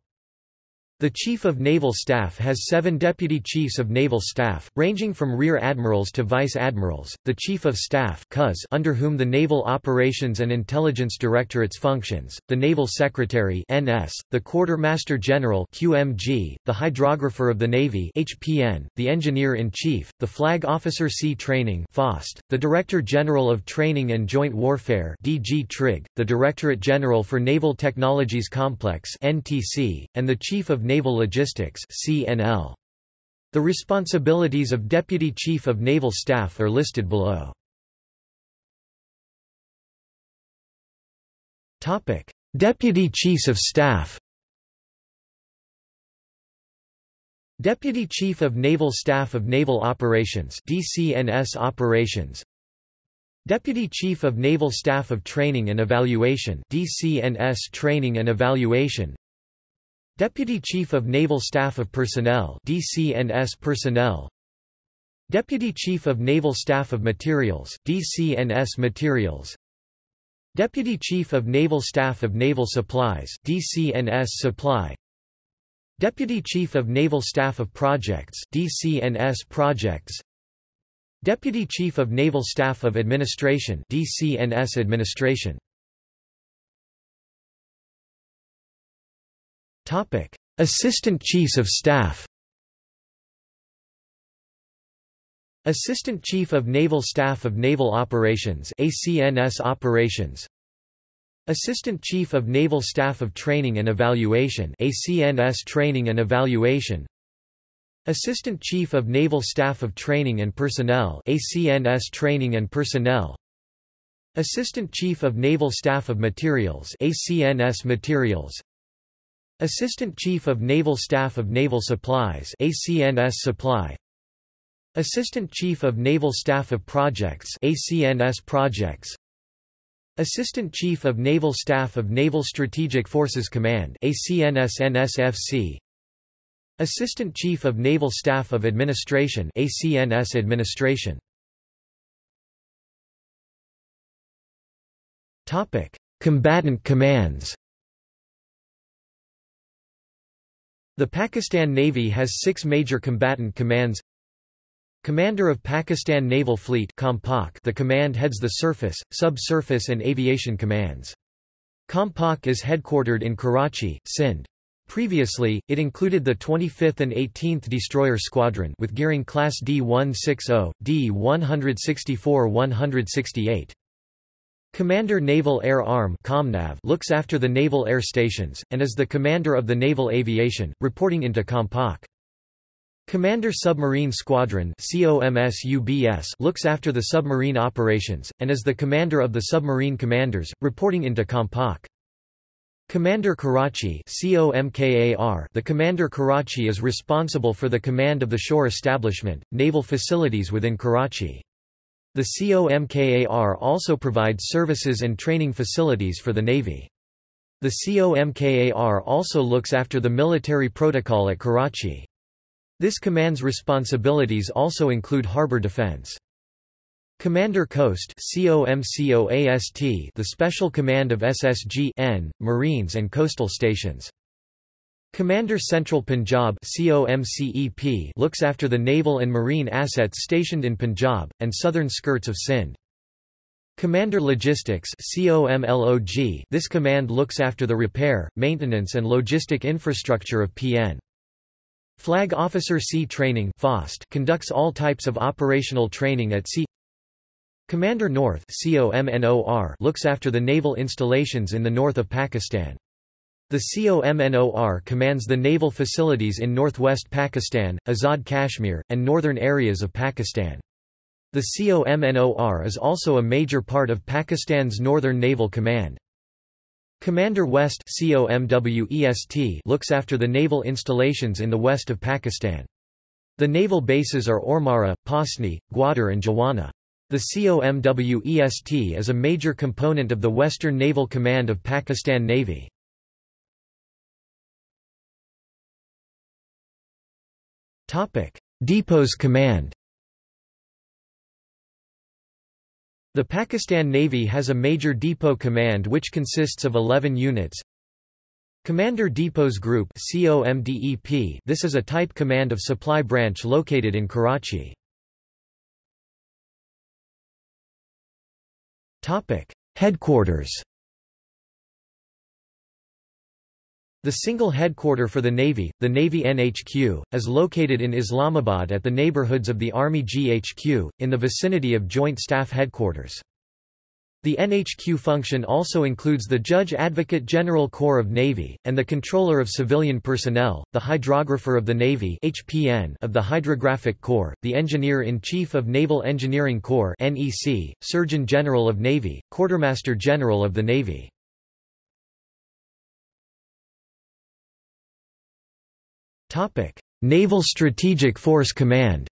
The Chief of Naval Staff has seven Deputy Chiefs of Naval Staff, ranging from Rear Admirals to Vice Admirals, the Chief of Staff under whom the Naval Operations and Intelligence Directorates functions, the Naval Secretary NS, the Quartermaster General QMG, the Hydrographer of the Navy HPN, the Engineer-in-Chief, the Flag Officer Sea Training FOST, the Director General of Training and Joint Warfare DG Trig, the Directorate General for Naval Technologies Complex NTC, and the Chief of Naval Logistics. The responsibilities of Deputy Chief of Naval Staff are listed below. Topic: Deputy Chiefs of Staff. Deputy Chief of Naval Staff of Naval Operations DCNS Operations Deputy Chief of Naval Staff of Training and Evaluation DCNS Training and Evaluation Deputy Chief of Naval Staff of Personnel DCNS Personnel. Deputy Chief of Naval Staff of Materials DCNS Materials. Deputy Chief of Naval Staff of Naval Supplies DCNS Supply. Deputy Chief of Naval Staff of Projects DCNS Projects. Deputy Chief of Naval Staff of Administration DCNS Administration Assistant Chiefs of Staff. Assistant Chief of Naval Staff of Naval Operations ACNS Operations. Assistant Chief of Naval Staff of Training and Evaluation ACNS Training and Evaluation. Assistant Chief of Naval Staff of Training and Personnel ACNS Training and Personnel. Assistant Chief of Naval Staff of Materials ACNS Materials Assistant Chief of Naval Staff of Naval Supplies ACNS Supply. Assistant Chief of Naval Staff of Projects ACNS Projects. Assistant Chief of Naval Staff of Naval Strategic Forces Command ACNS NSFC Assistant Chief of Naval Staff of Administration ACNS Administration. Topic Combatant Commands The Pakistan Navy has six major combatant commands Commander of Pakistan Naval Fleet the command heads the surface, subsurface and aviation commands. Compak is headquartered in Karachi, Sindh. Previously, it included the 25th and 18th Destroyer Squadron with gearing Class D-160, D-164-168. Commander Naval Air Arm looks after the naval air stations, and is the commander of the naval aviation, reporting into Compak. Commander Submarine Squadron looks after the submarine operations, and is the commander of the submarine commanders, reporting into Compak. Commander Karachi The Commander Karachi is responsible for the command of the shore establishment, naval facilities within Karachi. The COMKAR also provides services and training facilities for the Navy. The COMKAR also looks after the military protocol at Karachi. This command's responsibilities also include harbor defense. Commander Coast the special command of SSG Marines and coastal stations. Commander Central Punjab looks after the naval and marine assets stationed in Punjab, and southern skirts of Sindh. Commander Logistics this command looks after the repair, maintenance and logistic infrastructure of PN. Flag Officer Sea Training conducts all types of operational training at sea Commander North looks after the naval installations in the north of Pakistan. The COMNOR commands the naval facilities in northwest Pakistan, Azad Kashmir, and northern areas of Pakistan. The COMNOR is also a major part of Pakistan's Northern Naval Command. Commander West looks after the naval installations in the west of Pakistan. The naval bases are Ormara, Pasni, Gwadar and Jawana. The COMWEST is a major component of the Western Naval Command of Pakistan Navy. Depots Command The Pakistan Navy has a major depot command which consists of 11 units. Commander Depots Group This is a type command of supply branch located in Karachi. Headquarters The single headquarter for the Navy, the Navy NHQ, is located in Islamabad at the neighborhoods of the Army GHQ, in the vicinity of Joint Staff Headquarters. The NHQ function also includes the Judge Advocate General Corps of Navy, and the Controller of Civilian Personnel, the Hydrographer of the Navy HPN of the Hydrographic Corps, the Engineer-in-Chief of Naval Engineering Corps NEC, Surgeon General of Navy, Quartermaster General of the Navy. Naval Strategic Force Command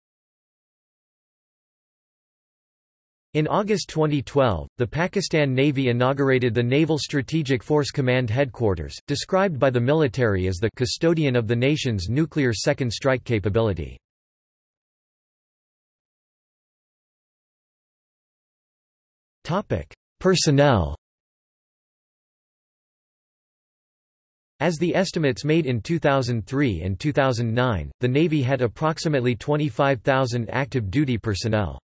In August 2012, the Pakistan Navy inaugurated the Naval Strategic Force Command Headquarters, described by the military as the custodian of the nation's nuclear second strike capability. Personnel As the estimates made in 2003 and 2009, the Navy had approximately 25,000 active duty personnel.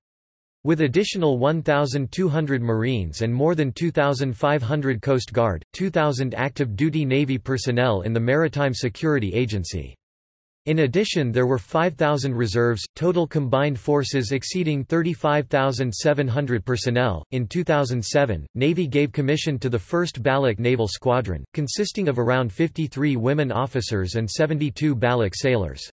With additional 1,200 Marines and more than 2,500 Coast Guard, 2,000 active duty Navy personnel in the Maritime Security Agency. In addition there were 5,000 reserves, total combined forces exceeding 35,700 personnel. In 2007, Navy gave commission to the 1st Baloch Naval Squadron, consisting of around 53 women officers and 72 Baloch sailors.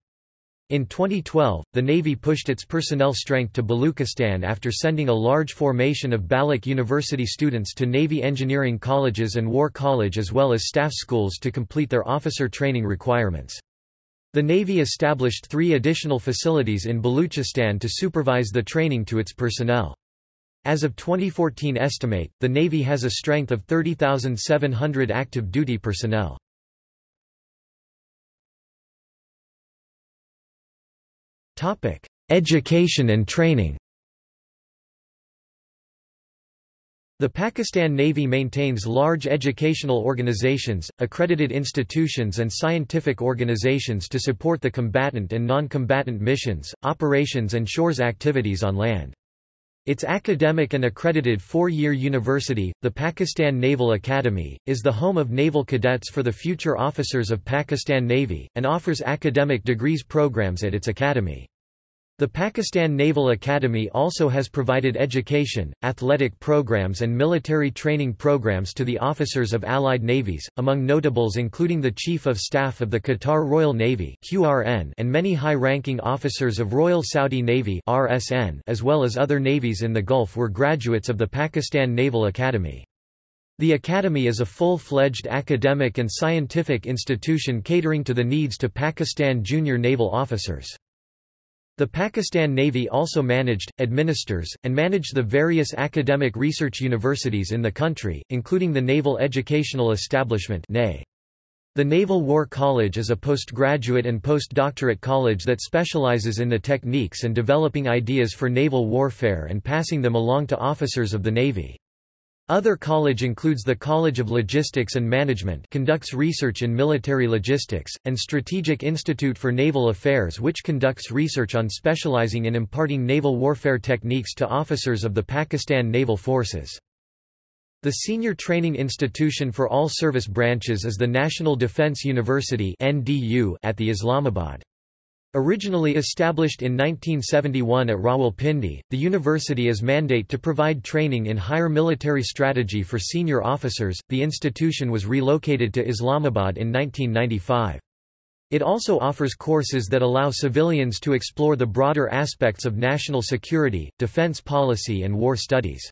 In 2012, the Navy pushed its personnel strength to Baluchistan after sending a large formation of Baloch University students to Navy engineering colleges and War College as well as staff schools to complete their officer training requirements. The Navy established three additional facilities in Baluchistan to supervise the training to its personnel. As of 2014 estimate, the Navy has a strength of 30,700 active duty personnel. Education and training. The Pakistan Navy maintains large educational organizations, accredited institutions and scientific organizations to support the combatant and non-combatant missions, operations and shores activities on land. Its academic and accredited four-year university, the Pakistan Naval Academy, is the home of naval cadets for the future officers of Pakistan Navy, and offers academic degrees programs at its academy. The Pakistan Naval Academy also has provided education, athletic programs and military training programs to the officers of allied navies, among notables including the Chief of Staff of the Qatar Royal Navy and many high-ranking officers of Royal Saudi Navy as well as other navies in the Gulf were graduates of the Pakistan Naval Academy. The Academy is a full-fledged academic and scientific institution catering to the needs to Pakistan junior naval officers. The Pakistan Navy also managed, administers, and managed the various academic research universities in the country, including the Naval Educational Establishment The Naval War College is a postgraduate and postdoctorate college that specializes in the techniques and developing ideas for naval warfare and passing them along to officers of the Navy. Other college includes the College of Logistics and Management conducts research in military logistics, and Strategic Institute for Naval Affairs which conducts research on specializing in imparting naval warfare techniques to officers of the Pakistan Naval Forces. The senior training institution for all service branches is the National Defence University at the Islamabad. Originally established in 1971 at Rawalpindi, the university is mandate to provide training in higher military strategy for senior officers. The institution was relocated to Islamabad in 1995. It also offers courses that allow civilians to explore the broader aspects of national security, defense policy and war studies.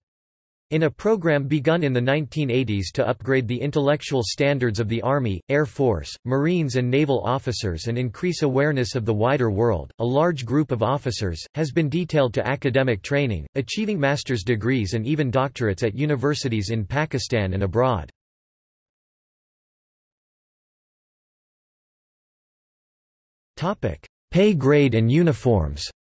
In a program begun in the 1980s to upgrade the intellectual standards of the Army, Air Force, Marines and naval officers and increase awareness of the wider world, a large group of officers, has been detailed to academic training, achieving master's degrees and even doctorates at universities in Pakistan and abroad. Pay grade and uniforms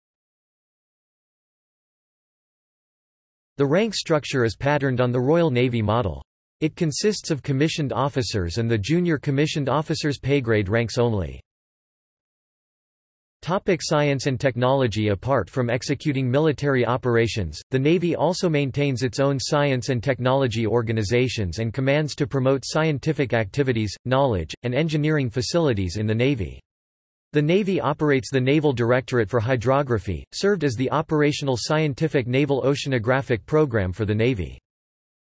The rank structure is patterned on the Royal Navy model. It consists of commissioned officers and the junior commissioned officers pay grade ranks only. Topic science and technology Apart from executing military operations, the Navy also maintains its own science and technology organizations and commands to promote scientific activities, knowledge, and engineering facilities in the Navy. The Navy operates the Naval Directorate for Hydrography, served as the operational scientific naval oceanographic program for the Navy.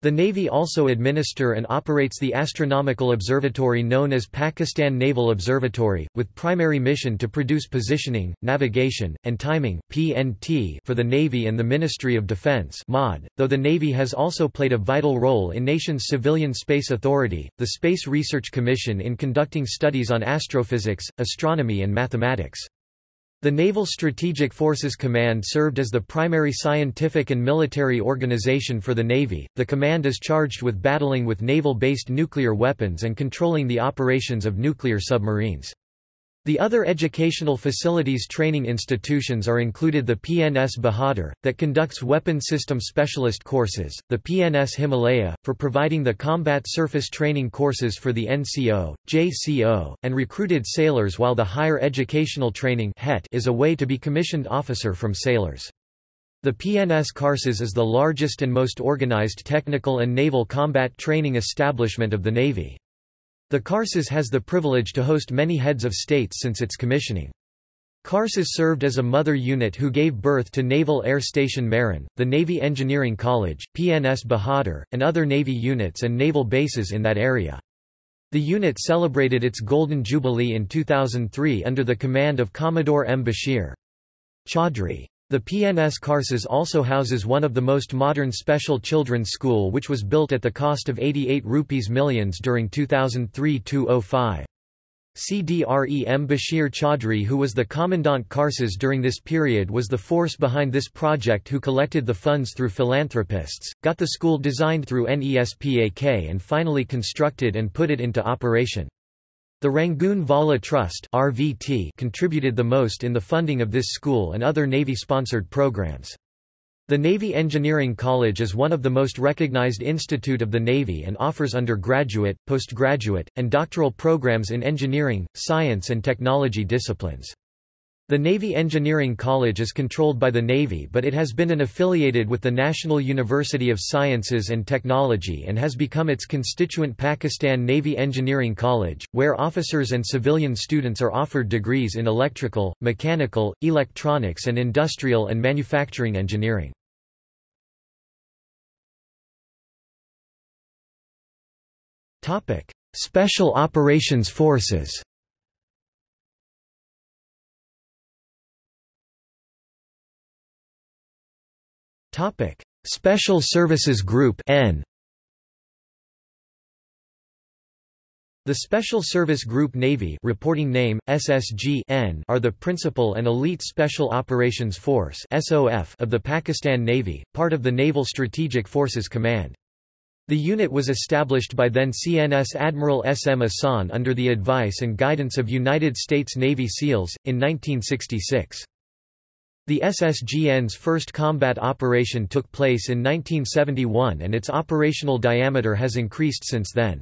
The Navy also administer and operates the astronomical observatory known as Pakistan Naval Observatory, with primary mission to produce positioning, navigation, and timing (PNT) for the Navy and the Ministry of Defense (MOD). Though the Navy has also played a vital role in nation's civilian space authority, the Space Research Commission in conducting studies on astrophysics, astronomy and mathematics. The Naval Strategic Forces Command served as the primary scientific and military organization for the Navy. The command is charged with battling with naval based nuclear weapons and controlling the operations of nuclear submarines. The other educational facilities training institutions are included the PNS Bahadur, that conducts weapon system specialist courses, the PNS Himalaya, for providing the combat surface training courses for the NCO, JCO, and recruited sailors while the Higher Educational Training is a way to be commissioned officer from sailors. The PNS Karsaz is the largest and most organized technical and naval combat training establishment of the Navy. The Karsaz has the privilege to host many heads of states since its commissioning. Karsaz served as a mother unit who gave birth to Naval Air Station Mehran, the Navy Engineering College, PNS Bahadur, and other Navy units and naval bases in that area. The unit celebrated its Golden Jubilee in 2003 under the command of Commodore M. Bashir Chaudhry. The PNS Karsaz also houses one of the most modern special children's school which was built at the cost of 88 rupees millions during 2003-05. CDRE M. Bashir Chaudhry who was the Commandant Karsaz during this period was the force behind this project who collected the funds through philanthropists, got the school designed through NESPAK and finally constructed and put it into operation. The Rangoonwala Trust RVT contributed the most in the funding of this school and other Navy-sponsored programs. The Navy Engineering College is one of the most recognized institute of the Navy and offers undergraduate, postgraduate, and doctoral programs in engineering, science and technology disciplines. The Navy Engineering College is controlled by the Navy but it has been an affiliated with the National University of Sciences and Technology and has become its constituent Pakistan Navy Engineering College, where officers and civilian students are offered degrees in electrical, mechanical, electronics and industrial and manufacturing engineering. Special Operations Forces Special Services Group N. The Special Service Group Navy reporting name, SSG are the principal and elite Special Operations Force of the Pakistan Navy, part of the Naval Strategic Forces Command. The unit was established by then CNS Admiral S. M. Ahsan under the advice and guidance of United States Navy SEALs, in 1966. The SSGN's first combat operation took place in 1971 and its operational diameter has increased since then.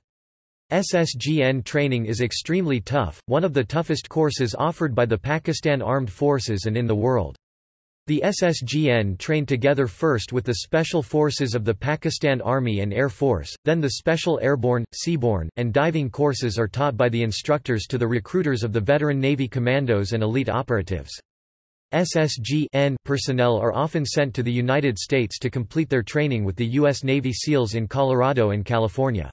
SSGN training is extremely tough, one of the toughest courses offered by the Pakistan Armed Forces and in the world. The SSGN trained together first with the Special Forces of the Pakistan Army and Air Force, then the Special Airborne, Seaborne, and Diving courses are taught by the instructors to the recruiters of the veteran Navy commandos and elite operatives. SSG personnel are often sent to the United States to complete their training with the U.S. Navy SEALs in Colorado and California.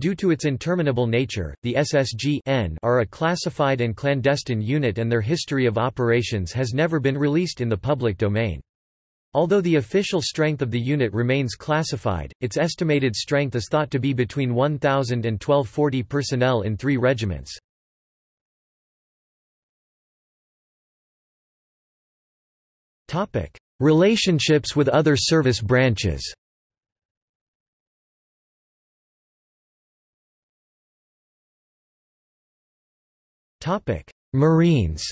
Due to its interminable nature, the SSG are a classified and clandestine unit and their history of operations has never been released in the public domain. Although the official strength of the unit remains classified, its estimated strength is thought to be between 1,000 and 1240 personnel in three regiments. Relationships with other service branches. Marines.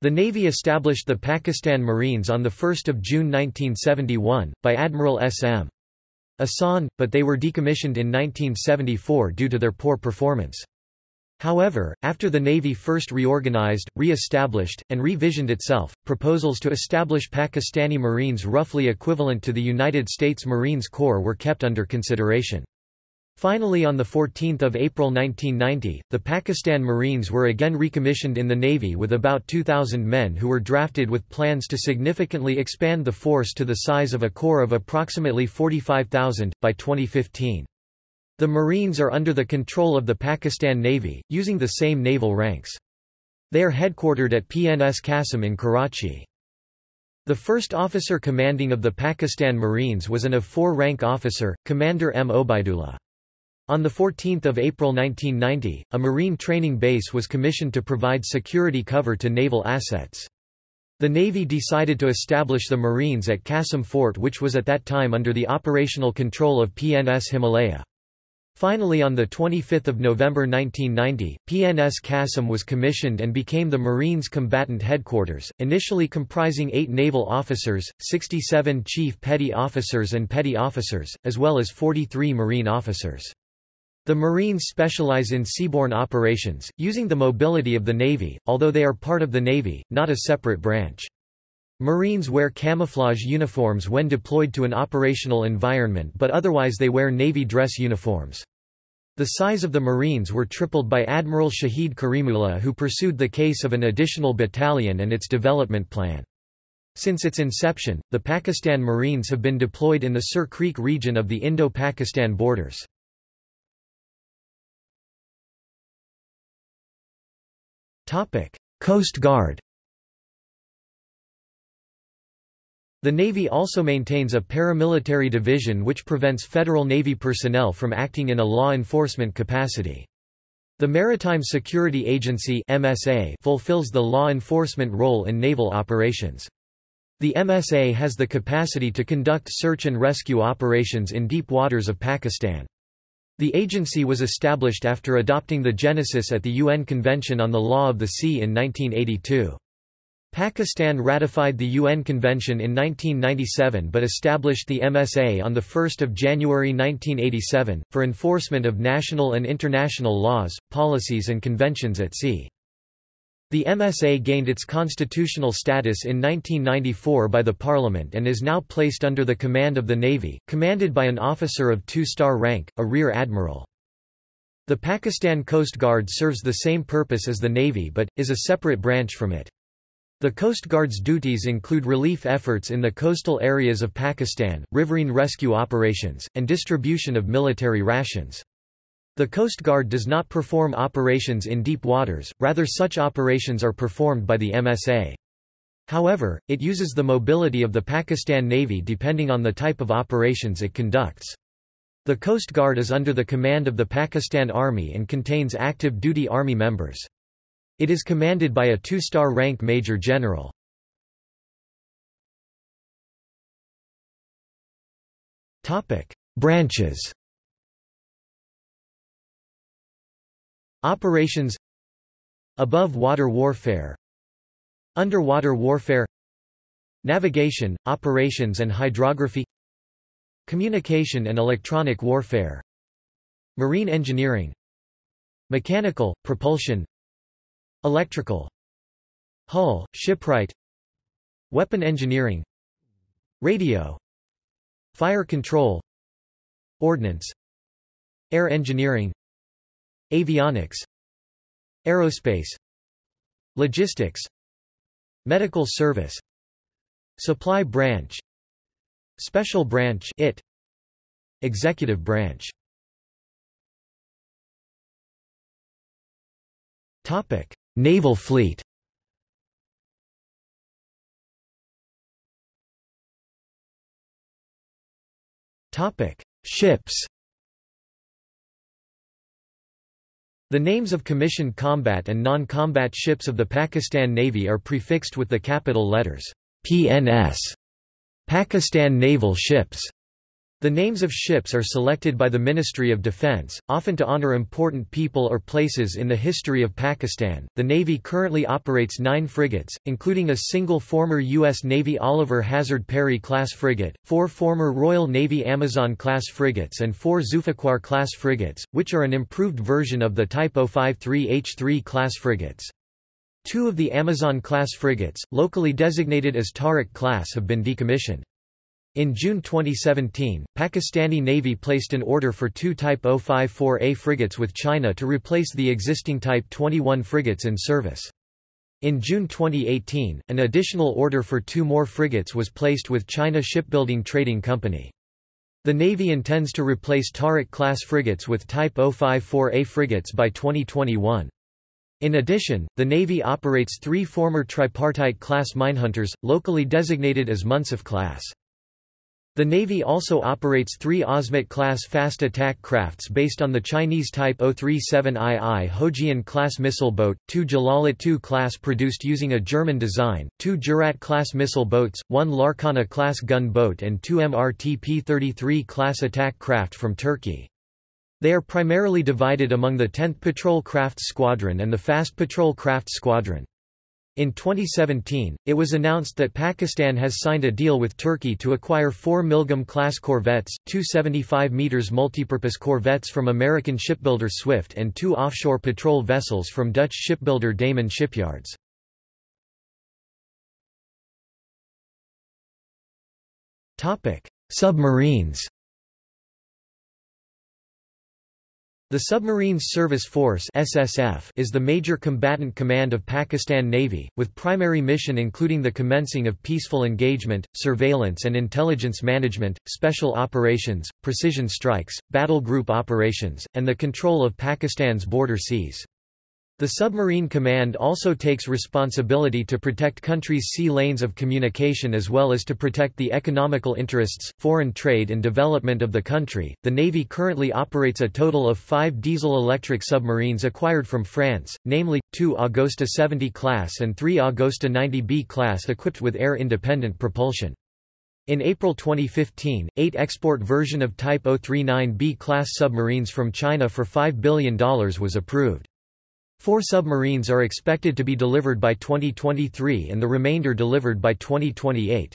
The Navy established the Pakistan Marines on 1 June 1971, by Admiral S.M. Ahsan, but they were decommissioned in 1974 due to their poor performance. However, after the Navy first reorganized, re-established, and revisioned itself, proposals to establish Pakistani Marines roughly equivalent to the United States Marines Corps were kept under consideration. Finally on 14 April 1990, the Pakistan Marines were again recommissioned in the Navy with about 2,000 men who were drafted with plans to significantly expand the force to the size of a corps of approximately 45,000, by 2015. The Marines are under the control of the Pakistan Navy, using the same naval ranks. They are headquartered at PNS Qasim in Karachi. The first officer commanding of the Pakistan Marines was an A4 rank officer, Commander M. Obaidullah. On 14 April 1990, a Marine training base was commissioned to provide security cover to naval assets. The Navy decided to establish the Marines at Qasim Fort which was at that time under the operational control of PNS Himalaya. Finally on 25 November 1990, PNS Qasim was commissioned and became the Marines Combatant Headquarters, initially comprising eight naval officers, 67 chief petty officers and petty officers, as well as 43 Marine officers. The Marines specialize in seaborne operations, using the mobility of the Navy, although they are part of the Navy, not a separate branch. Marines wear camouflage uniforms when deployed to an operational environment but otherwise they wear Navy dress uniforms. The size of the Marines were tripled by Admiral Shahid Karimullah who pursued the case of an additional battalion and its development plan. Since its inception, the Pakistan Marines have been deployed in the Sir Creek region of the Indo-Pakistan borders. Coast Guard The Navy also maintains a paramilitary division which prevents Federal Navy personnel from acting in a law enforcement capacity. The Maritime Security Agency MSA fulfills the law enforcement role in naval operations. The MSA has the capacity to conduct search and rescue operations in deep waters of Pakistan. The agency was established after adopting the Genesis at the UN Convention on the Law of the Sea in 1982. Pakistan ratified the UN Convention in 1997 but established the MSA on 1 January 1987, for enforcement of national and international laws, policies and conventions at sea. The MSA gained its constitutional status in 1994 by the Parliament and is now placed under the command of the Navy, commanded by an officer of two-star rank, a Rear Admiral. The Pakistan Coast Guard serves the same purpose as the Navy but, is a separate branch from it. The Coast Guard's duties include relief efforts in the coastal areas of Pakistan, riverine rescue operations, and distribution of military rations. The Coast Guard does not perform operations in deep waters, rather such operations are performed by the MSA. However, it uses the mobility of the Pakistan Navy depending on the type of operations it conducts. The Coast Guard is under the command of the Pakistan Army and contains active duty Army members. It is commanded by a two-star rank Major General. Branches Operations Above water warfare Underwater warfare Navigation, operations and hydrography Communication and electronic warfare Marine engineering Mechanical, propulsion Electrical Hull, shipwright Weapon engineering Radio Fire control Ordnance Air engineering Avionics Aerospace Logistics Medical service Supply branch Special branch IT Executive branch. Topic Naval Fleet. Ships. The names of commissioned combat and non-combat ships of the Pakistan Navy are prefixed with the capital letters PNS, Pakistan Naval Ships the names of ships are selected by the Ministry of Defense, often to honor important people or places in the history of Pakistan. The Navy currently operates nine frigates, including a single former U.S. Navy Oliver Hazard Perry class frigate, four former Royal Navy Amazon class frigates, and four Zulfiqar class frigates, which are an improved version of the Type 053H3 class frigates. Two of the Amazon class frigates, locally designated as Tariq class, have been decommissioned. In June 2017, Pakistani Navy placed an order for two Type 054A frigates with China to replace the existing Type 21 frigates in service. In June 2018, an additional order for two more frigates was placed with China Shipbuilding Trading Company. The Navy intends to replace Tariq-class frigates with Type 054A frigates by 2021. In addition, the Navy operates three former tripartite-class minehunters, locally designated as Munsif class. The Navy also operates three Azmat-class fast attack crafts based on the Chinese Type 037II Houjian-class missile boat, two Jalalat-II class produced using a German design, two Jurat-class missile boats, one Larkana-class gun boat and two MRTP-33 class attack craft from Turkey. They are primarily divided among the 10th Patrol Craft Squadron and the Fast Patrol Craft Squadron. In 2017, it was announced that Pakistan has signed a deal with Turkey to acquire four Milgem-class corvettes, two 75 meters multipurpose corvettes from American shipbuilder Swift and two offshore patrol vessels from Dutch shipbuilder Damen Shipyards. Submarines The Submarines Service Force (SSF) is the major combatant command of Pakistan Navy, with primary mission including the commencing of peaceful engagement, surveillance and intelligence management, special operations, precision strikes, battle group operations, and the control of Pakistan's border seas. The Submarine Command also takes responsibility to protect countries' sea lanes of communication as well as to protect the economical interests, foreign trade and development of the country. The Navy currently operates a total of 5 diesel-electric submarines acquired from France, namely 2 Agosta 70 class and 3 Agosta 90B class equipped with air-independent propulsion. In April 2015, 8 export version of Type 039B class submarines from China for $5 billion was approved. Four submarines are expected to be delivered by 2023 and the remainder delivered by 2028.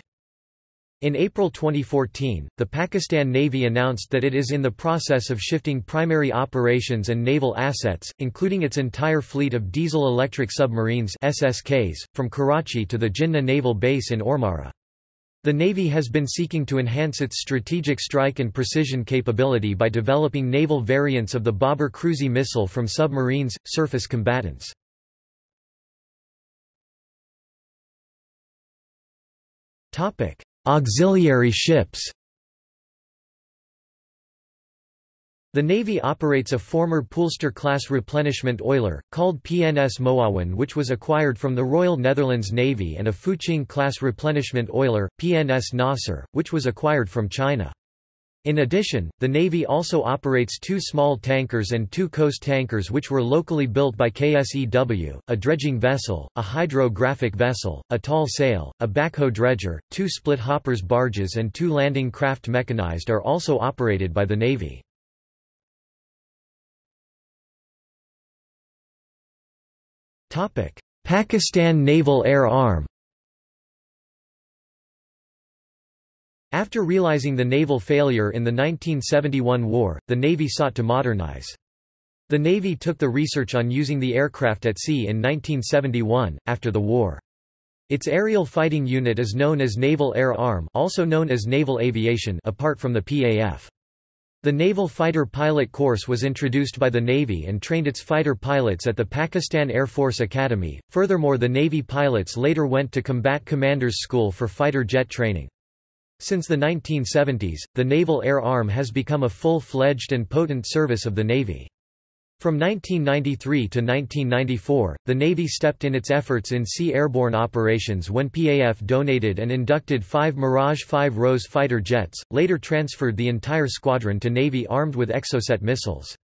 In April 2014, the Pakistan Navy announced that it is in the process of shifting primary operations and naval assets, including its entire fleet of diesel-electric submarines SSKs, from Karachi to the Jinnah Naval Base in Ormara. The Navy has been seeking to enhance its strategic strike and precision capability by developing naval variants of the Babur cruise missile from submarines, surface combatants. Auxiliary ships The Navy operates a former Poolster-class replenishment oiler, called PNS Moawan which was acquired from the Royal Netherlands Navy and a Fuqing-class replenishment oiler, PNS Nasser, which was acquired from China. In addition, the Navy also operates two small tankers and two coast tankers which were locally built by KSEW, a dredging vessel, a hydrographic vessel, a tall sail, a backhoe dredger, two split hoppers barges and two landing craft mechanized are also operated by the Navy. Pakistan Naval Air Arm After realizing the naval failure in the 1971 war, the Navy sought to modernize. The Navy took the research on using the aircraft at sea in 1971, after the war. Its aerial fighting unit is known as Naval Air Arm also known as Naval Aviation apart from the PAF. The Naval Fighter Pilot Course was introduced by the Navy and trained its fighter pilots at the Pakistan Air Force Academy. Furthermore, the Navy pilots later went to Combat Commanders School for fighter jet training. Since the 1970s, the Naval Air Arm has become a full-fledged and potent service of the Navy. From 1993 to 1994, the Navy stepped in its efforts in sea airborne operations when PAF donated and inducted five Mirage 5 Rose fighter jets, later transferred the entire squadron to Navy armed with Exocet missiles.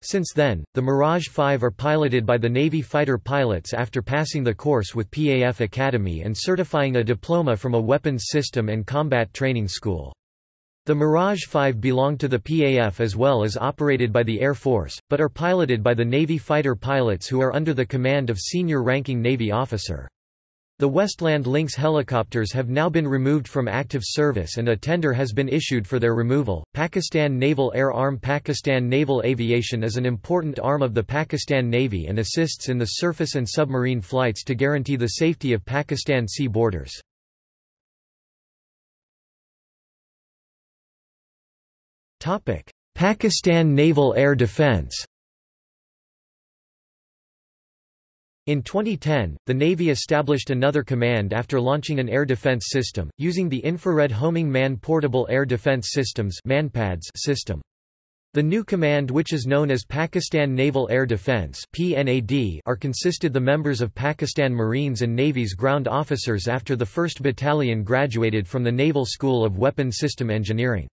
Since then, the Mirage 5 are piloted by the Navy fighter pilots after passing the course with PAF Academy and certifying a diploma from a weapons system and combat training school. The Mirage 5 belong to the PAF as well as operated by the Air Force, but are piloted by the Navy fighter pilots who are under the command of senior-ranking Navy officer. The Westland Lynx helicopters have now been removed from active service and a tender has been issued for their removal. Pakistan Naval Air Arm Pakistan Naval Aviation is an important arm of the Pakistan Navy and assists in the surface and submarine flights to guarantee the safety of Pakistan sea borders. Pakistan Naval Air Defence In 2010, the Navy established another command after launching an air defense system, using the Infrared Homing Man-Portable Air Defense Systems system. The new command which is known as Pakistan Naval Air Defense are consisted the members of Pakistan Marines and Navy's ground officers after the 1st Battalion graduated from the Naval School of Weapon System Engineering.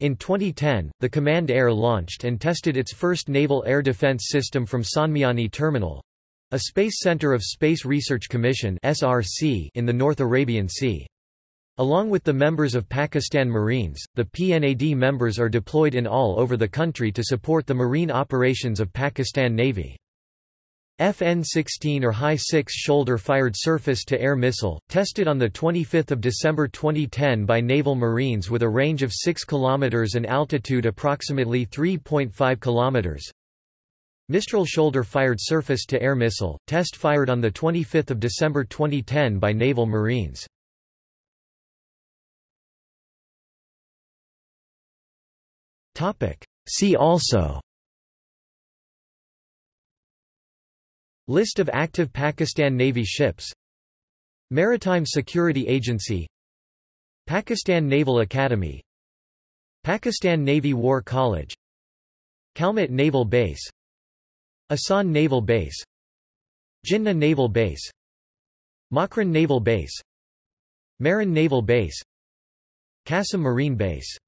In 2010, the Command Air launched and tested its first naval air defense system from Sonmiani Terminal a space center of Space Research Commission (SRC) in the North Arabian Sea. Along with the members of Pakistan Marines, the PNAD members are deployed in all over the country to support the marine operations of Pakistan Navy. FN-16 or High 6 shoulder-fired surface-to-air missile, tested on 25 December 2010 by Naval Marines with a range of 6 km and altitude approximately 3.5 km. Mistral shoulder-fired surface-to-air missile, test fired on 25 December 2010 by Naval Marines. See also List of active Pakistan Navy ships. Maritime Security Agency. Pakistan Naval Academy. Pakistan Navy War College. Kalmit Naval Base. Asan Naval Base. Jinnah Naval Base. Makran Naval Base. Marin Naval Base. Qasim Marine Base